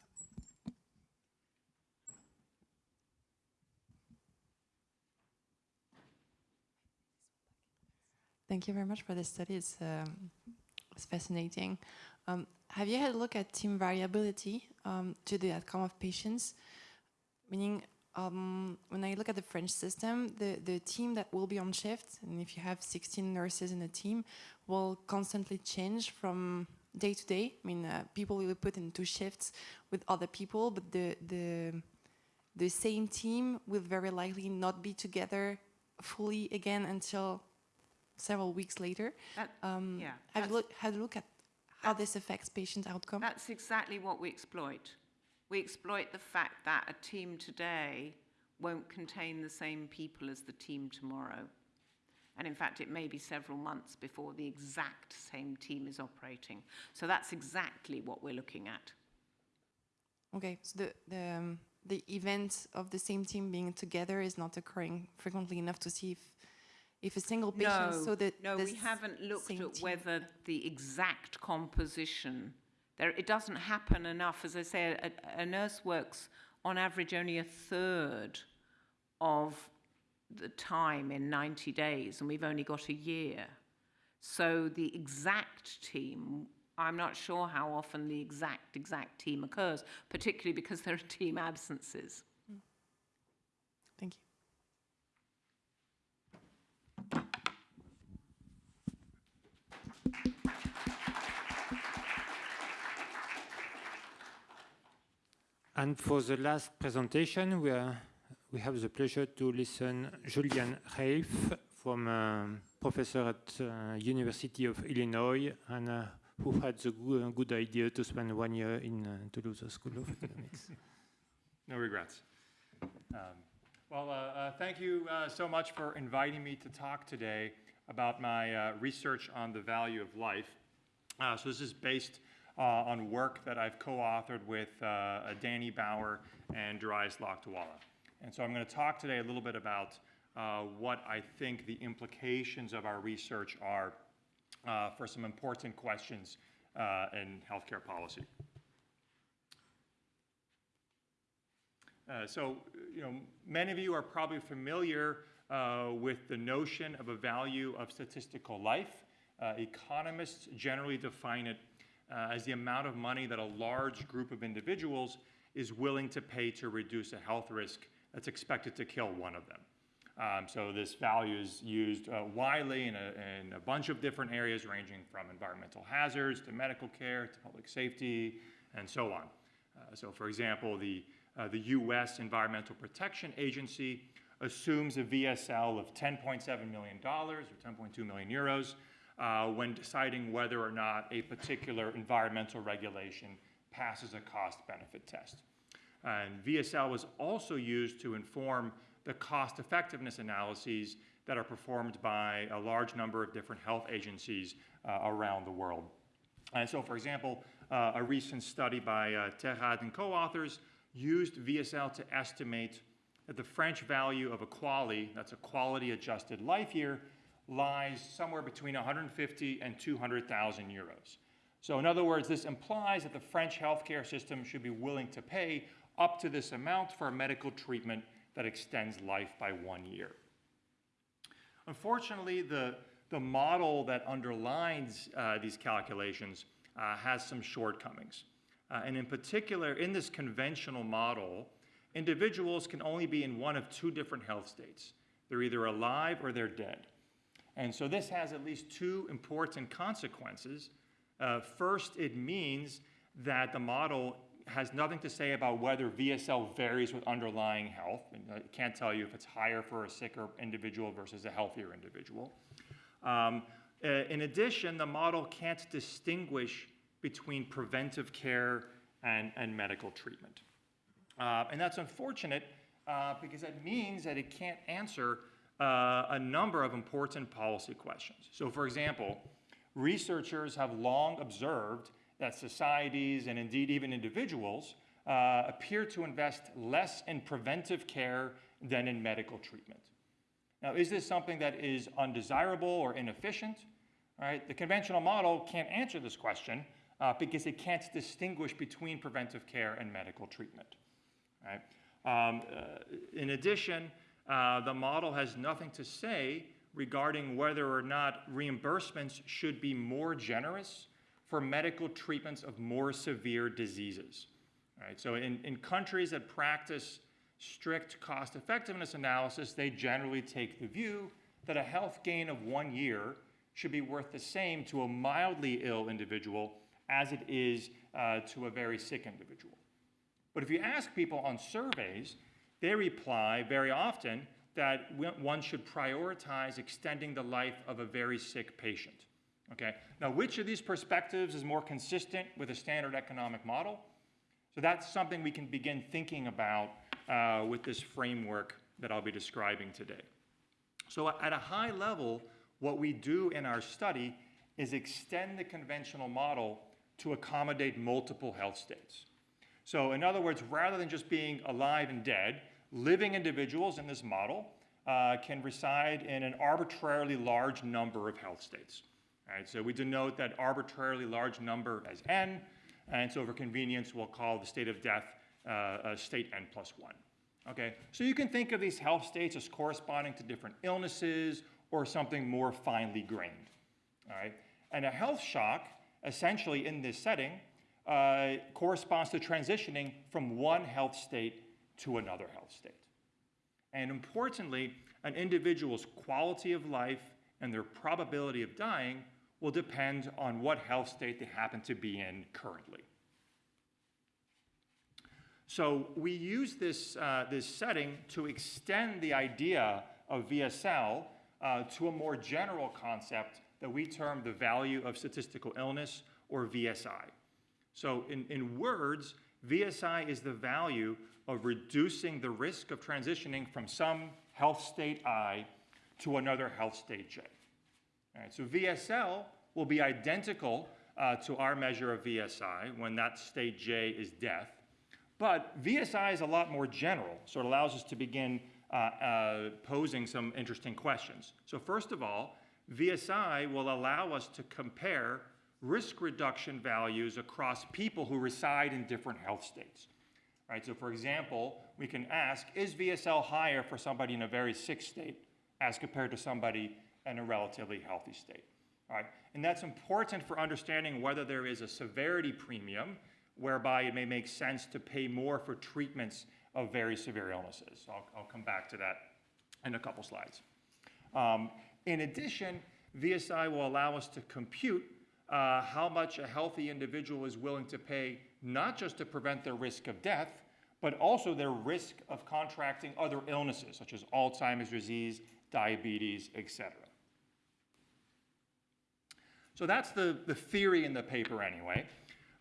Thank you very much for this study. It's, um, it's fascinating. Um, have you had a look at team variability um, to the outcome of patients? Meaning, um, when I look at the French system, the, the team that will be on shift, and if you have 16 nurses in a team, will constantly change from day to day. I mean, uh, people will be put into shifts with other people, but the, the, the same team will very likely not be together fully again until several weeks later. That, Um, yeah, have look, had a look at how this affects patient outcome? That's exactly what we exploit. We exploit the fact that a team today won't contain the same people as the team tomorrow. And in fact, it may be several months before the exact same team is operating. So that's exactly what we're looking at. Okay, so the the, um, the event of the same team being together is not occurring frequently enough to see if if a single patient no, so that no, we haven't looked at team- whether the exact composition. There, it doesn't happen enough. As I say, a, a nurse works on average only a third of the time in 90 days, and we've only got a year. So the exact team, I'm not sure how often the exact exact team occurs, particularly because there are team absences. Mm. Thank you. And for the last presentation, we, are, we have the pleasure to listen Julian Reif from um, professor at uh, University of Illinois and uh, who had the good, good idea to spend one year in uh, Toulouse School of Economics. No regrets. Um, well, uh, uh, thank you uh, so much for inviting me to talk today about my uh, research on the value of life. Uh, so this is based uh, on work that I've co-authored with Danny Bauer and Darius Lakdawalla. And so I'm going to talk today a little bit about what I think the implications of our research are for some important questions in healthcare policy. Uh, so, you know, many of you are probably familiar uh, with the notion of a value of statistical life. Uh, economists generally define it uh, as the amount of money that a large group of individuals is willing to pay to reduce a health risk that's expected to kill one of them. Um, so this value is used uh, widely in a, in a bunch of different areas, ranging from environmental hazards to medical care to public safety and so on. Uh, so, for example, the uh, the U.S. Environmental Protection Agency assumes a VSL of $10.7 million or 10.2 million euros uh, when deciding whether or not a particular environmental regulation passes a cost-benefit test. And VSL was also used to inform the cost effectiveness analyses that are performed by a large number of different health agencies uh, around the world. And so, for example, uh, a recent study by uh, Terhad and co-authors used VSL to estimate that the French value of a QALY, that's a quality adjusted life year, lies somewhere between 150 and 200,000 euros. So in other words, this implies that the French healthcare system should be willing to pay up to this amount for a medical treatment that extends life by one year. Unfortunately, the, the model that underlines uh, these calculations uh, has some shortcomings. Uh, and in particular, in this conventional model, individuals can only be in one of two different health states. They're either alive or they're dead. And so this has at least two important consequences. Uh, first, it means that the model has nothing to say about whether VSL varies with underlying health. And it can't tell you if it's higher for a sicker individual versus a healthier individual. Um, uh, in addition, the model can't distinguish between preventive care and, and medical treatment. Uh, and that's unfortunate uh, because that means that it can't answer uh, a number of important policy questions. So, for example, researchers have long observed that societies and indeed even individuals uh, appear to invest less in preventive care than in medical treatment. Now, is this something that is undesirable or inefficient? All right, the conventional model can't answer this question uh, because it can't distinguish between preventive care and medical treatment. Right? Um, uh, in addition, uh, the model has nothing to say regarding whether or not reimbursements should be more generous for medical treatments of more severe diseases. Right? So in, in countries that practice strict cost effectiveness analysis, they generally take the view that a health gain of one year should be worth the same to a mildly ill individual as it is uh, to a very sick individual. But if you ask people on surveys, they reply very often that one should prioritize extending the life of a very sick patient. Okay, now which of these perspectives is more consistent with a standard economic model? So that's something we can begin thinking about uh, with this framework that I'll be describing today. So at a high level, what we do in our study is extend the conventional model to accommodate multiple health states. So in other words, rather than just being alive and dead, living individuals in this model uh, can reside in an arbitrarily large number of health states. Right, so we denote that arbitrarily large number as n, and so for convenience, we'll call the state of death uh, state n plus 1. Okay, so you can think of these health states as corresponding to different illnesses or something more finely grained. All right, and a health shock, essentially in this setting, uh, corresponds to transitioning from one health state to another health state. And importantly, an individual's quality of life and their probability of dying will depend on what health state they happen to be in currently. So we use this, uh, this setting to extend the idea of VSL uh, to a more general concept that we term the value of statistical illness, or VSI. So in, in words, VSI is the value of reducing the risk of transitioning from some health state I to another health state J. All right, so VSL will be identical uh, to our measure of VSI when that state J is death. But VSI is a lot more general, so it allows us to begin uh, uh, posing some interesting questions. So first of all, VSI will allow us to compare risk reduction values across people who reside in different health states. Right, so for example, we can ask, is VSL higher for somebody in a very sick state as compared to somebody in a relatively healthy state? Right, and that's important for understanding whether there is a severity premium whereby it may make sense to pay more for treatments of very severe illnesses. So I'll, I'll come back to that in a couple slides. Um, in addition, VSI will allow us to compute uh, how much a healthy individual is willing to pay, not just to prevent their risk of death, but also their risk of contracting other illnesses, such as Alzheimer's disease, diabetes, etc. So that's the, the theory in the paper anyway.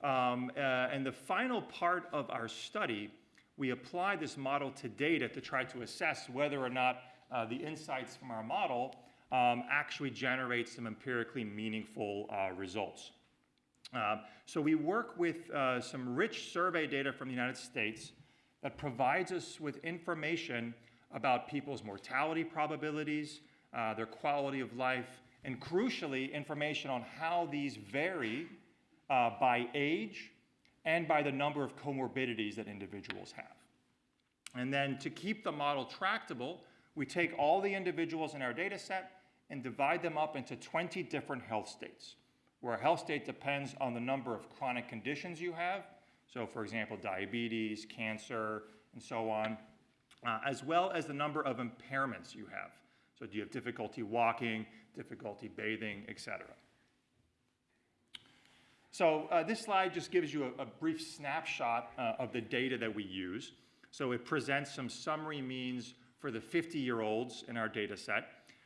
Um, uh, and the final part of our study, we apply this model to data to try to assess whether or not uh, the insights from our model um, actually generate some empirically meaningful uh, results. Uh, so we work with uh, some rich survey data from the United States that provides us with information about people's mortality probabilities, uh, their quality of life, and crucially, information on how these vary uh, by age and by the number of comorbidities that individuals have. And then to keep the model tractable, we take all the individuals in our data set and divide them up into 20 different health states, where a health state depends on the number of chronic conditions you have. So for example, diabetes, cancer, and so on, uh, as well as the number of impairments you have. So do you have difficulty walking, difficulty bathing, etc. So uh, this slide just gives you a, a brief snapshot uh, of the data that we use. So it presents some summary means for the 50-year-olds in our data set.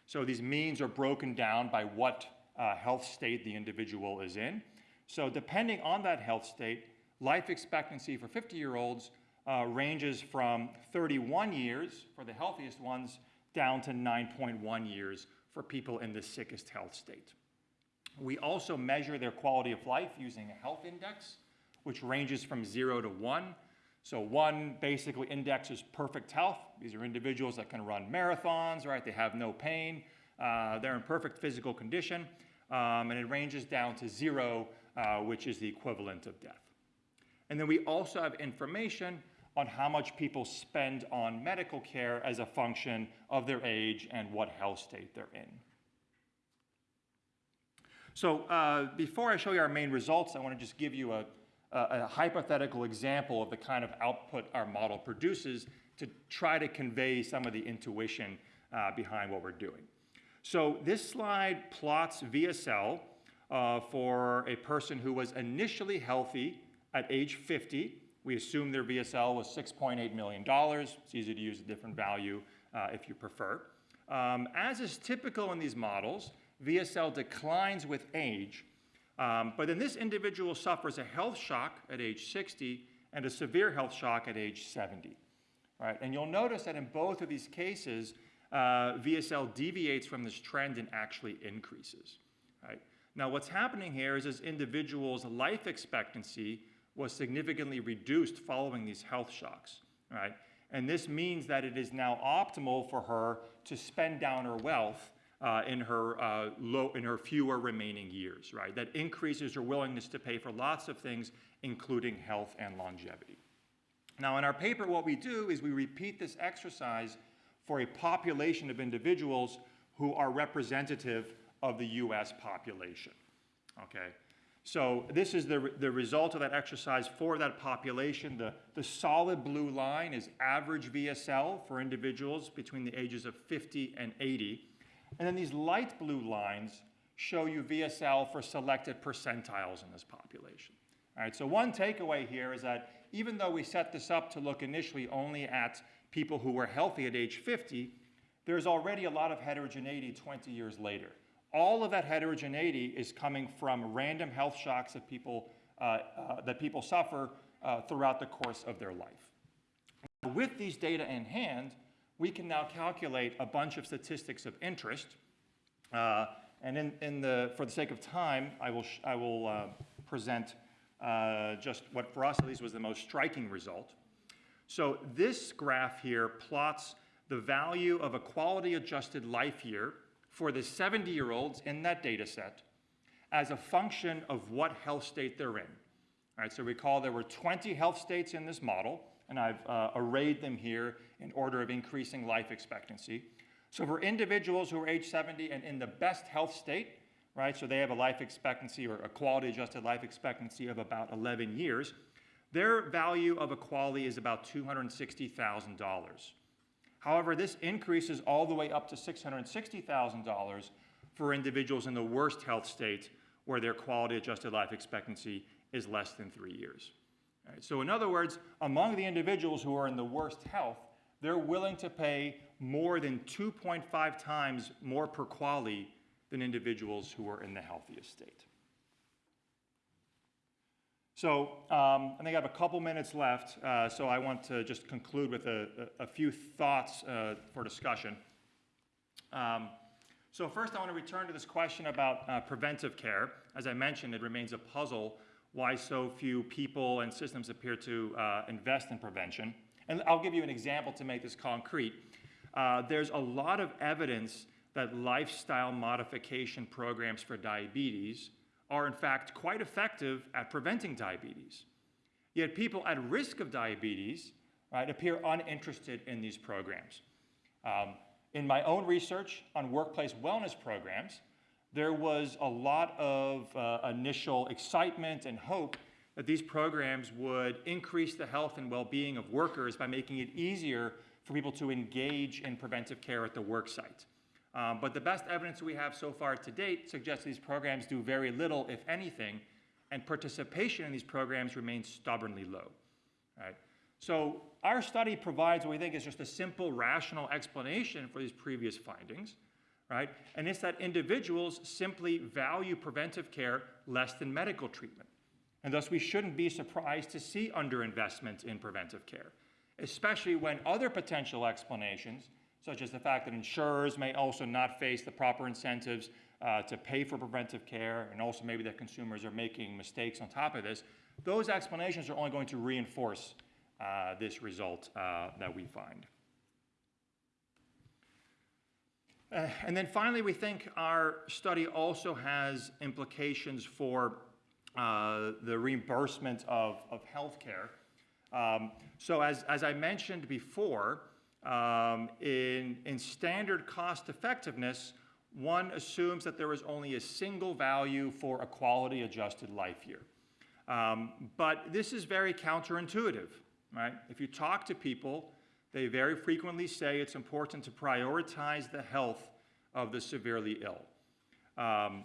So these means are broken down by what uh, health state the individual is in. So depending on that health state, life expectancy for 50-year-olds uh, ranges from 31 years for the healthiest ones down to 9.1 years for people in the sickest health state. We also measure their quality of life using a health index, which ranges from zero to one. So one basically indexes perfect health. These are individuals that can run marathons, right? They have no pain. Uh, they're in perfect physical condition. Um, and it ranges down to zero, uh, which is the equivalent of death. And then we also have information on how much people spend on medical care as a function of their age and what health state they're in. So uh, before I show you our main results, I want to just give you a, a, a hypothetical example of the kind of output our model produces to try to convey some of the intuition uh, behind what we're doing. So this slide plots VSL uh, for a person who was initially healthy at age 50. We assume their VSL was $6.8 million. It's easy to use a different value uh, if you prefer. Um, as is typical in these models, VSL declines with age, um, but then this individual suffers a health shock at age 60 and a severe health shock at age 70. Right? And you'll notice that in both of these cases, uh, VSL deviates from this trend and actually increases. Right? Now, what's happening here is this individual's life expectancy was significantly reduced following these health shocks. Right? And this means that it is now optimal for her to spend down her wealth uh, in her uh, low, in her fewer remaining years, right? That increases her willingness to pay for lots of things, including health and longevity. Now, in our paper, what we do is we repeat this exercise for a population of individuals who are representative of the U.S. population. Okay, so this is the, the result of that exercise for that population. The, the solid blue line is average VSL for individuals between the ages of 50 and 80. And then these light blue lines show you VSL for selected percentiles in this population. All right, so one takeaway here is that even though we set this up to look initially only at people who were healthy at age 50, there's already a lot of heterogeneity 20 years later. All of that heterogeneity is coming from random health shocks that people, uh, uh, that people suffer uh, throughout the course of their life. With these data in hand, we can now calculate a bunch of statistics of interest. Uh, and in, in the, for the sake of time, I will, I will uh, present uh, just what for us at least was the most striking result. So this graph here plots the value of a quality adjusted life year for the 70 year olds in that data set as a function of what health state they're in. All right, so recall there were 20 health states in this model, and I've uh, arrayed them here in order of increasing life expectancy. So for individuals who are age 70 and in the best health state, right, so they have a life expectancy or a quality adjusted life expectancy of about 11 years, their value of a QALY is about $260,000. However, this increases all the way up to $660,000 for individuals in the worst health state where their quality adjusted life expectancy is less than three years. Right, so in other words, among the individuals who are in the worst health, they're willing to pay more than 2.5 times more per QALY than individuals who are in the healthiest state. So um, I think I have a couple minutes left, uh, so I want to just conclude with a, a, a few thoughts uh, for discussion. Um, so first I want to return to this question about uh, preventive care. As I mentioned, it remains a puzzle why so few people and systems appear to uh, invest in prevention. And I'll give you an example to make this concrete. Uh, there's a lot of evidence that lifestyle modification programs for diabetes are in fact quite effective at preventing diabetes. Yet people at risk of diabetes right, appear uninterested in these programs. Um, in my own research on workplace wellness programs, there was a lot of uh, initial excitement and hope that these programs would increase the health and well-being of workers by making it easier for people to engage in preventive care at the work site. Um, but the best evidence we have so far to date suggests these programs do very little, if anything, and participation in these programs remains stubbornly low. Right? So our study provides what we think is just a simple, rational explanation for these previous findings, right? And it's that individuals simply value preventive care less than medical treatment. And thus we shouldn't be surprised to see underinvestment in preventive care, especially when other potential explanations such as the fact that insurers may also not face the proper incentives uh, to pay for preventive care, and also maybe that consumers are making mistakes on top of this, those explanations are only going to reinforce uh, this result uh, that we find. Uh, and then finally, we think our study also has implications for uh, the reimbursement of, of healthcare. Um, so as, as I mentioned before, um, in, in standard cost effectiveness, one assumes that there is only a single value for a quality adjusted life year. Um, but this is very counterintuitive, right? If you talk to people, they very frequently say it's important to prioritize the health of the severely ill. Um,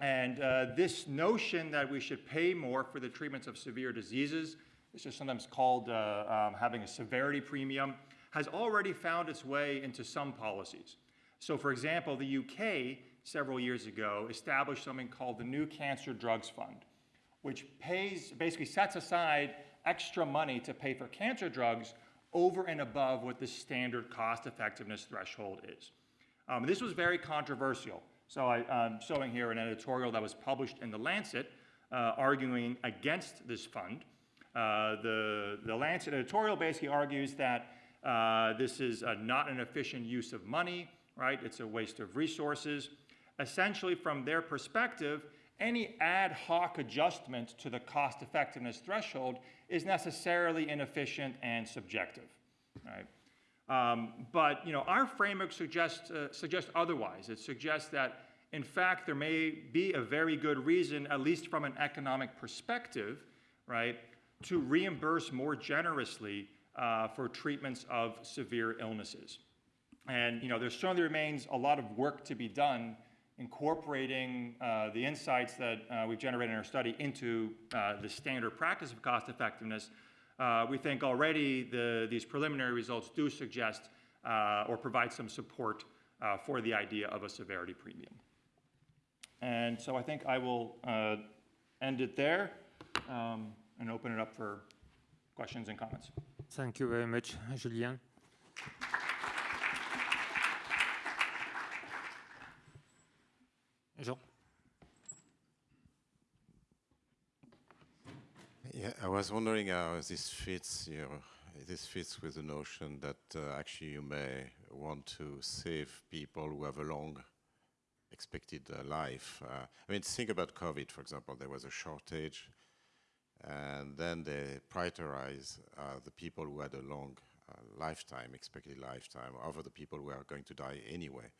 and uh, this notion that we should pay more for the treatments of severe diseases, this is sometimes called uh, um, having a severity premium, has already found its way into some policies. So for example, the UK several years ago established something called the New Cancer Drugs Fund, which pays, basically sets aside extra money to pay for cancer drugs over and above what the standard cost effectiveness threshold is. Um, this was very controversial. So I, am showing here an editorial that was published in The Lancet uh, arguing against this fund. Uh, the, the Lancet editorial basically argues that uh, this is not an efficient use of money, right? It's a waste of resources. Essentially, from their perspective, any ad hoc adjustment to the cost effectiveness threshold is necessarily inefficient and subjective, right? Um, but you know, our framework suggests, uh, suggests otherwise. It suggests that, in fact, there may be a very good reason, at least from an economic perspective, right, to reimburse more generously uh, for treatments of severe illnesses. And you know, there certainly remains a lot of work to be done incorporating uh, the insights that uh, we've generated in our study into uh, the standard practice of cost effectiveness. Uh, we think already the, these preliminary results do suggest uh, or provide some support uh, for the idea of a severity premium. And so I think I will end it there um, and open it up for questions and comments. Thank you very much, Julien. Jean. Yeah, I was wondering how this fits you know, this fits with the notion that uh, actually you may want to save people who have a long expected uh, life. Uh, I mean, think about COVID, for example. There was a shortage, and then they prioritize uh, the people who had a long uh, lifetime, expected lifetime, over the people who are going to die anyway.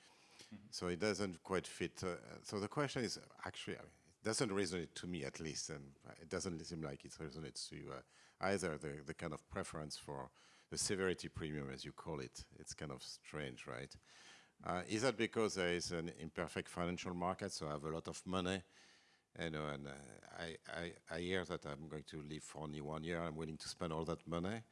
So it doesn't quite fit. Uh, so the question is actually, I mean, doesn't resonate to me at least, and it doesn't seem like it resonates to you uh, either. The the kind of preference for the severity premium, as you call it, it's kind of strange, right? Uh, is that because there is an imperfect financial market, so I have a lot of money, you know, and uh, I, I, I hear that I'm going to live for only one year, I'm willing to spend all that money,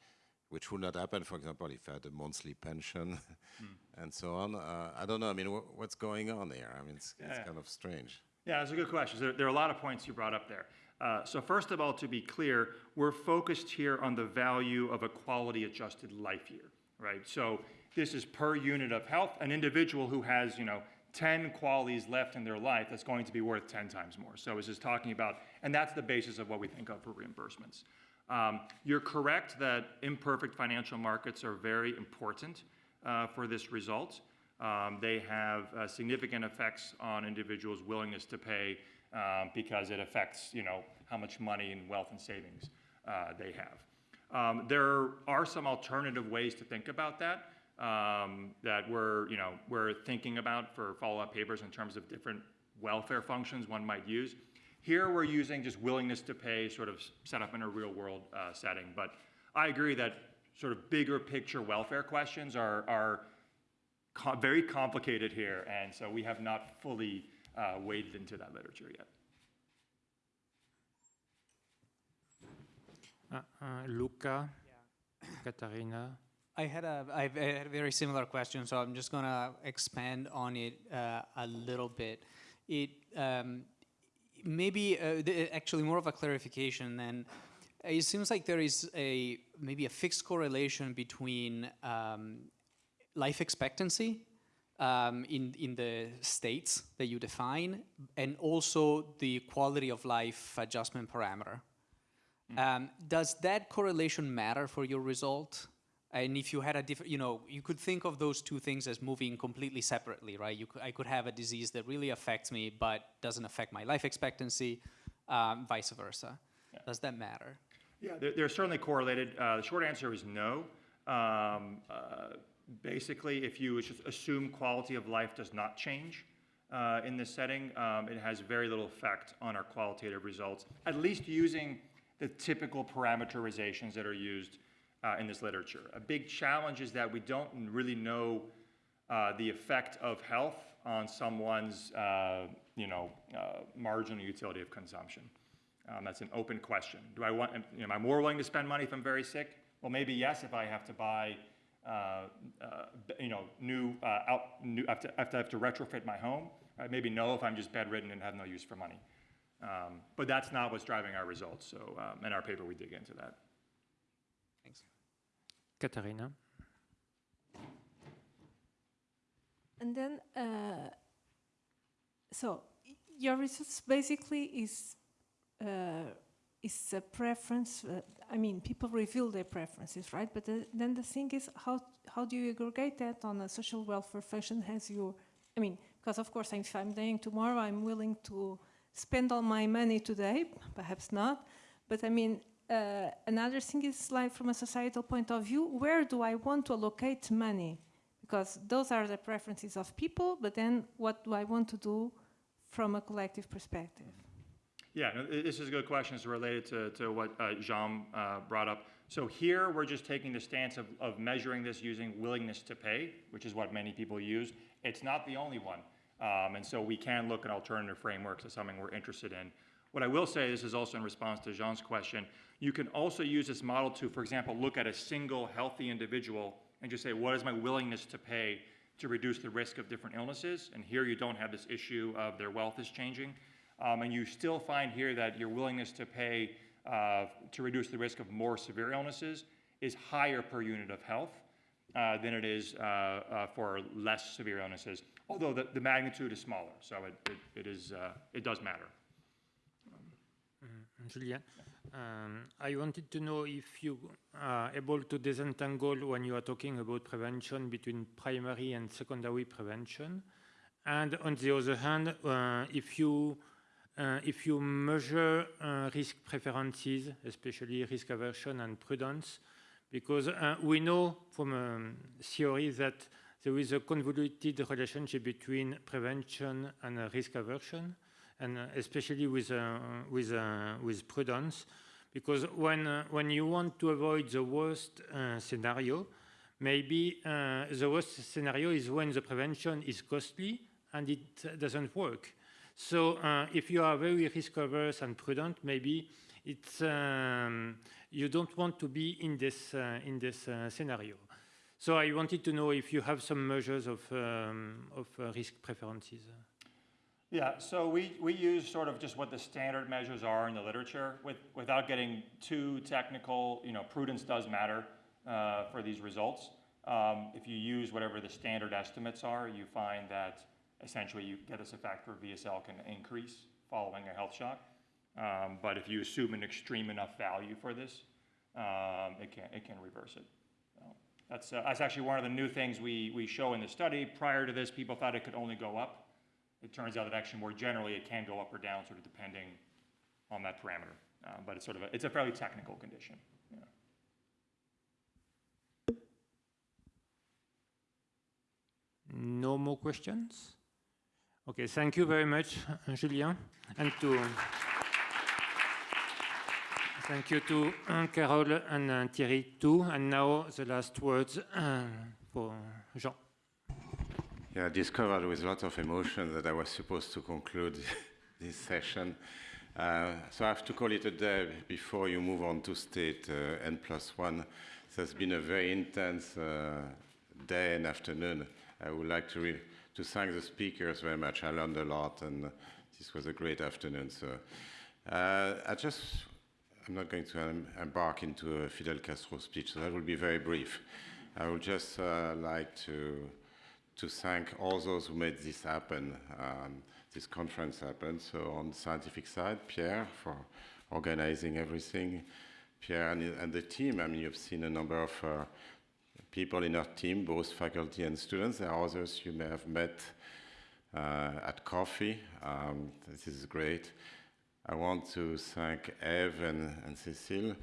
which would not happen, for example, if I had a monthly pension mm. and so on. Uh, I don't know, I mean, wh what's going on here? I mean, it's, yeah. it's kind of strange. Yeah, that's a good question. There, there, are a lot of points you brought up there. Uh, so first of all, to be clear, we're focused here on the value of a quality adjusted life year, right? So this is per unit of health. An individual who has, you know, 10 QALYs left in their life, that's going to be worth 10 times more. So this is talking about, and that's the basis of what we think of for reimbursements. Um, you're correct that imperfect financial markets are very important uh, for this result. Um, they have uh, significant effects on individuals' willingness to pay um, because it affects, you know, how much money and wealth and savings uh, they have. Um, there are some alternative ways to think about that um, that we're, you know, we're thinking about for follow-up papers in terms of different welfare functions one might use. Here we're using just willingness to pay sort of set up in a real world uh, setting. But I agree that sort of bigger picture welfare questions are, are co very complicated here, and so we have not fully uh, waded into that literature yet. Uh, uh, Luca, yeah. Katarina. I had a, I had a very similar question, so I'm just going to expand on it uh, a little bit. It um, maybe uh, actually more of a clarification than it seems like there is a maybe a fixed correlation between um, life expectancy um, in, in the states that you define, and also the quality of life adjustment parameter. Um, does that correlation matter for your result? And if you had a different, you know, you could think of those two things as moving completely separately, right? You could, I could have a disease that really affects me but doesn't affect my life expectancy, um, vice versa. Does that matter? Yeah, they're, they're certainly correlated. Uh, the short answer is no. Um, uh, basically, if you just assume quality of life does not change uh, in this setting, um, it has very little effect on our qualitative results, at least using the typical parameterizations that are used uh, in this literature. A big challenge is that we don't really know uh, the effect of health on someone's, uh, you know, uh, marginal utility of consumption. Um, that's an open question. Do I want, am I more willing to spend money if I'm very sick? Well, maybe yes, if I have to buy, uh, uh, you know, new, out, new, have to, have to have to retrofit my home. Right? Maybe no if I'm just bedridden and have no use for money. Um, but that's not what's driving our results. So um, in our paper, we dig into that. Thanks. Katharina? And then, uh, so your research basically is uh, is a preference. Uh, I mean, people reveal their preferences, right? But the, then the thing is, how how do you aggregate that on a social welfare function? Has your, I mean, because of course, if I'm dying tomorrow, I'm willing to spend all my money today, perhaps not. But I mean, uh, another thing is like from a societal point of view, where do I want to allocate money? Because those are the preferences of people, but then what do I want to do from a collective perspective? Yeah, no, this is a good question. It's related to, to what uh, Jean uh, brought up. So here we're just taking the stance of, of measuring this using willingness to pay, which is what many people use. It's not the only one. Um, and so we can look at alternative frameworks as something we're interested in. What I will say, this is also in response to Jean's question, you can also use this model to, for example, look at a single healthy individual and just say, what is my willingness to pay to reduce the risk of different illnesses? And here you don't have this issue of their wealth is changing. Um, and you still find here that your willingness to pay uh, to reduce the risk of more severe illnesses is higher per unit of health uh, than it is uh, uh for less severe illnesses, although the, the magnitude is smaller, so it, it, it, is, uh, it does matter. Mm, Julien, um, I wanted to know if you are able to disentangle when you are talking about prevention between primary and secondary prevention. And on the other hand, uh, if you uh, if you measure uh, risk preferences, especially risk aversion and prudence, because uh, we know from um, theory that there is a convoluted relationship between prevention and risk aversion, and especially with, with, with prudence, because when, uh, when you want to avoid the worst uh, scenario, maybe uh, the worst scenario is when the prevention is costly and it doesn't work. So uh, if you are very risk averse and prudent, maybe it's, um, you don't want to be in this, uh, in this uh, scenario. So I wanted to know if you have some measures of, um, of uh, risk preferences. Yeah, so we, we use sort of just what the standard measures are in the literature with, without getting too technical. You know, prudence does matter uh, for these results. Um, if you use whatever the standard estimates are, you find that essentially you get this effect where VSL can increase following a health shock. Um, but if you assume an extreme enough value for this, um, it, can, it can reverse it. So that's, uh, that's actually one of the new things we, we show in the study. Prior to this, people thought it could only go up. It turns out that actually more generally it can go up or down sort of depending on that parameter. Uh, but it's sort of a, it's a fairly technical condition. No more questions? Okay, thank you very much, Julien, and to thank you to uh, Carol and uh, Thierry too. And now the last words uh, for Jean. Yeah, I discovered with a lot of emotion that I was supposed to conclude this session. Uh, so I have to call it a day before you move on to state uh, N plus one. So it's been a very intense uh, day and afternoon. I would like to to thank the speakers very much. I learned a lot, and this was a great afternoon. So uh, I just, I'm not going to embark into a Fidel Castro speech, so that will be very brief. I would just uh, like to to thank all those who made this happen, um, this conference happen. So on the scientific side, Pierre for organizing everything, Pierre and, and the team. I mean, you've seen a number of uh, people in our team, both faculty and students. There are others you may have met uh, at coffee. Um, this is great. I want to thank Eve and, and Cecile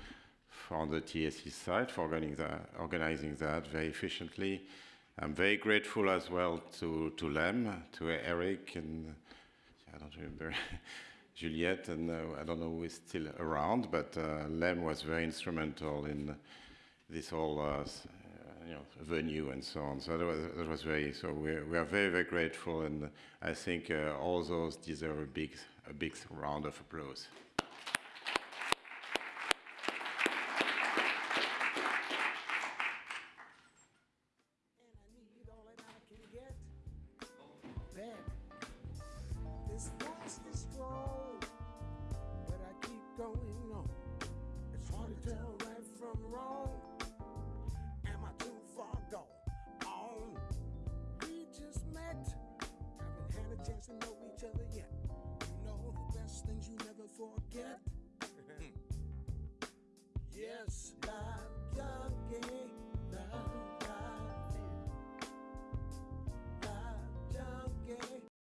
from the TSE side for organizing that, organizing that very efficiently. I'm very grateful as well to, to Lem, to Eric, and I don't remember, Juliette, and uh, I don't know who is still around, but uh, Lem was very instrumental in this whole uh, you know, venue and so on. So that was, that was very, so we, we are very, very grateful, and I think uh, all those deserve a big, a big round of applause.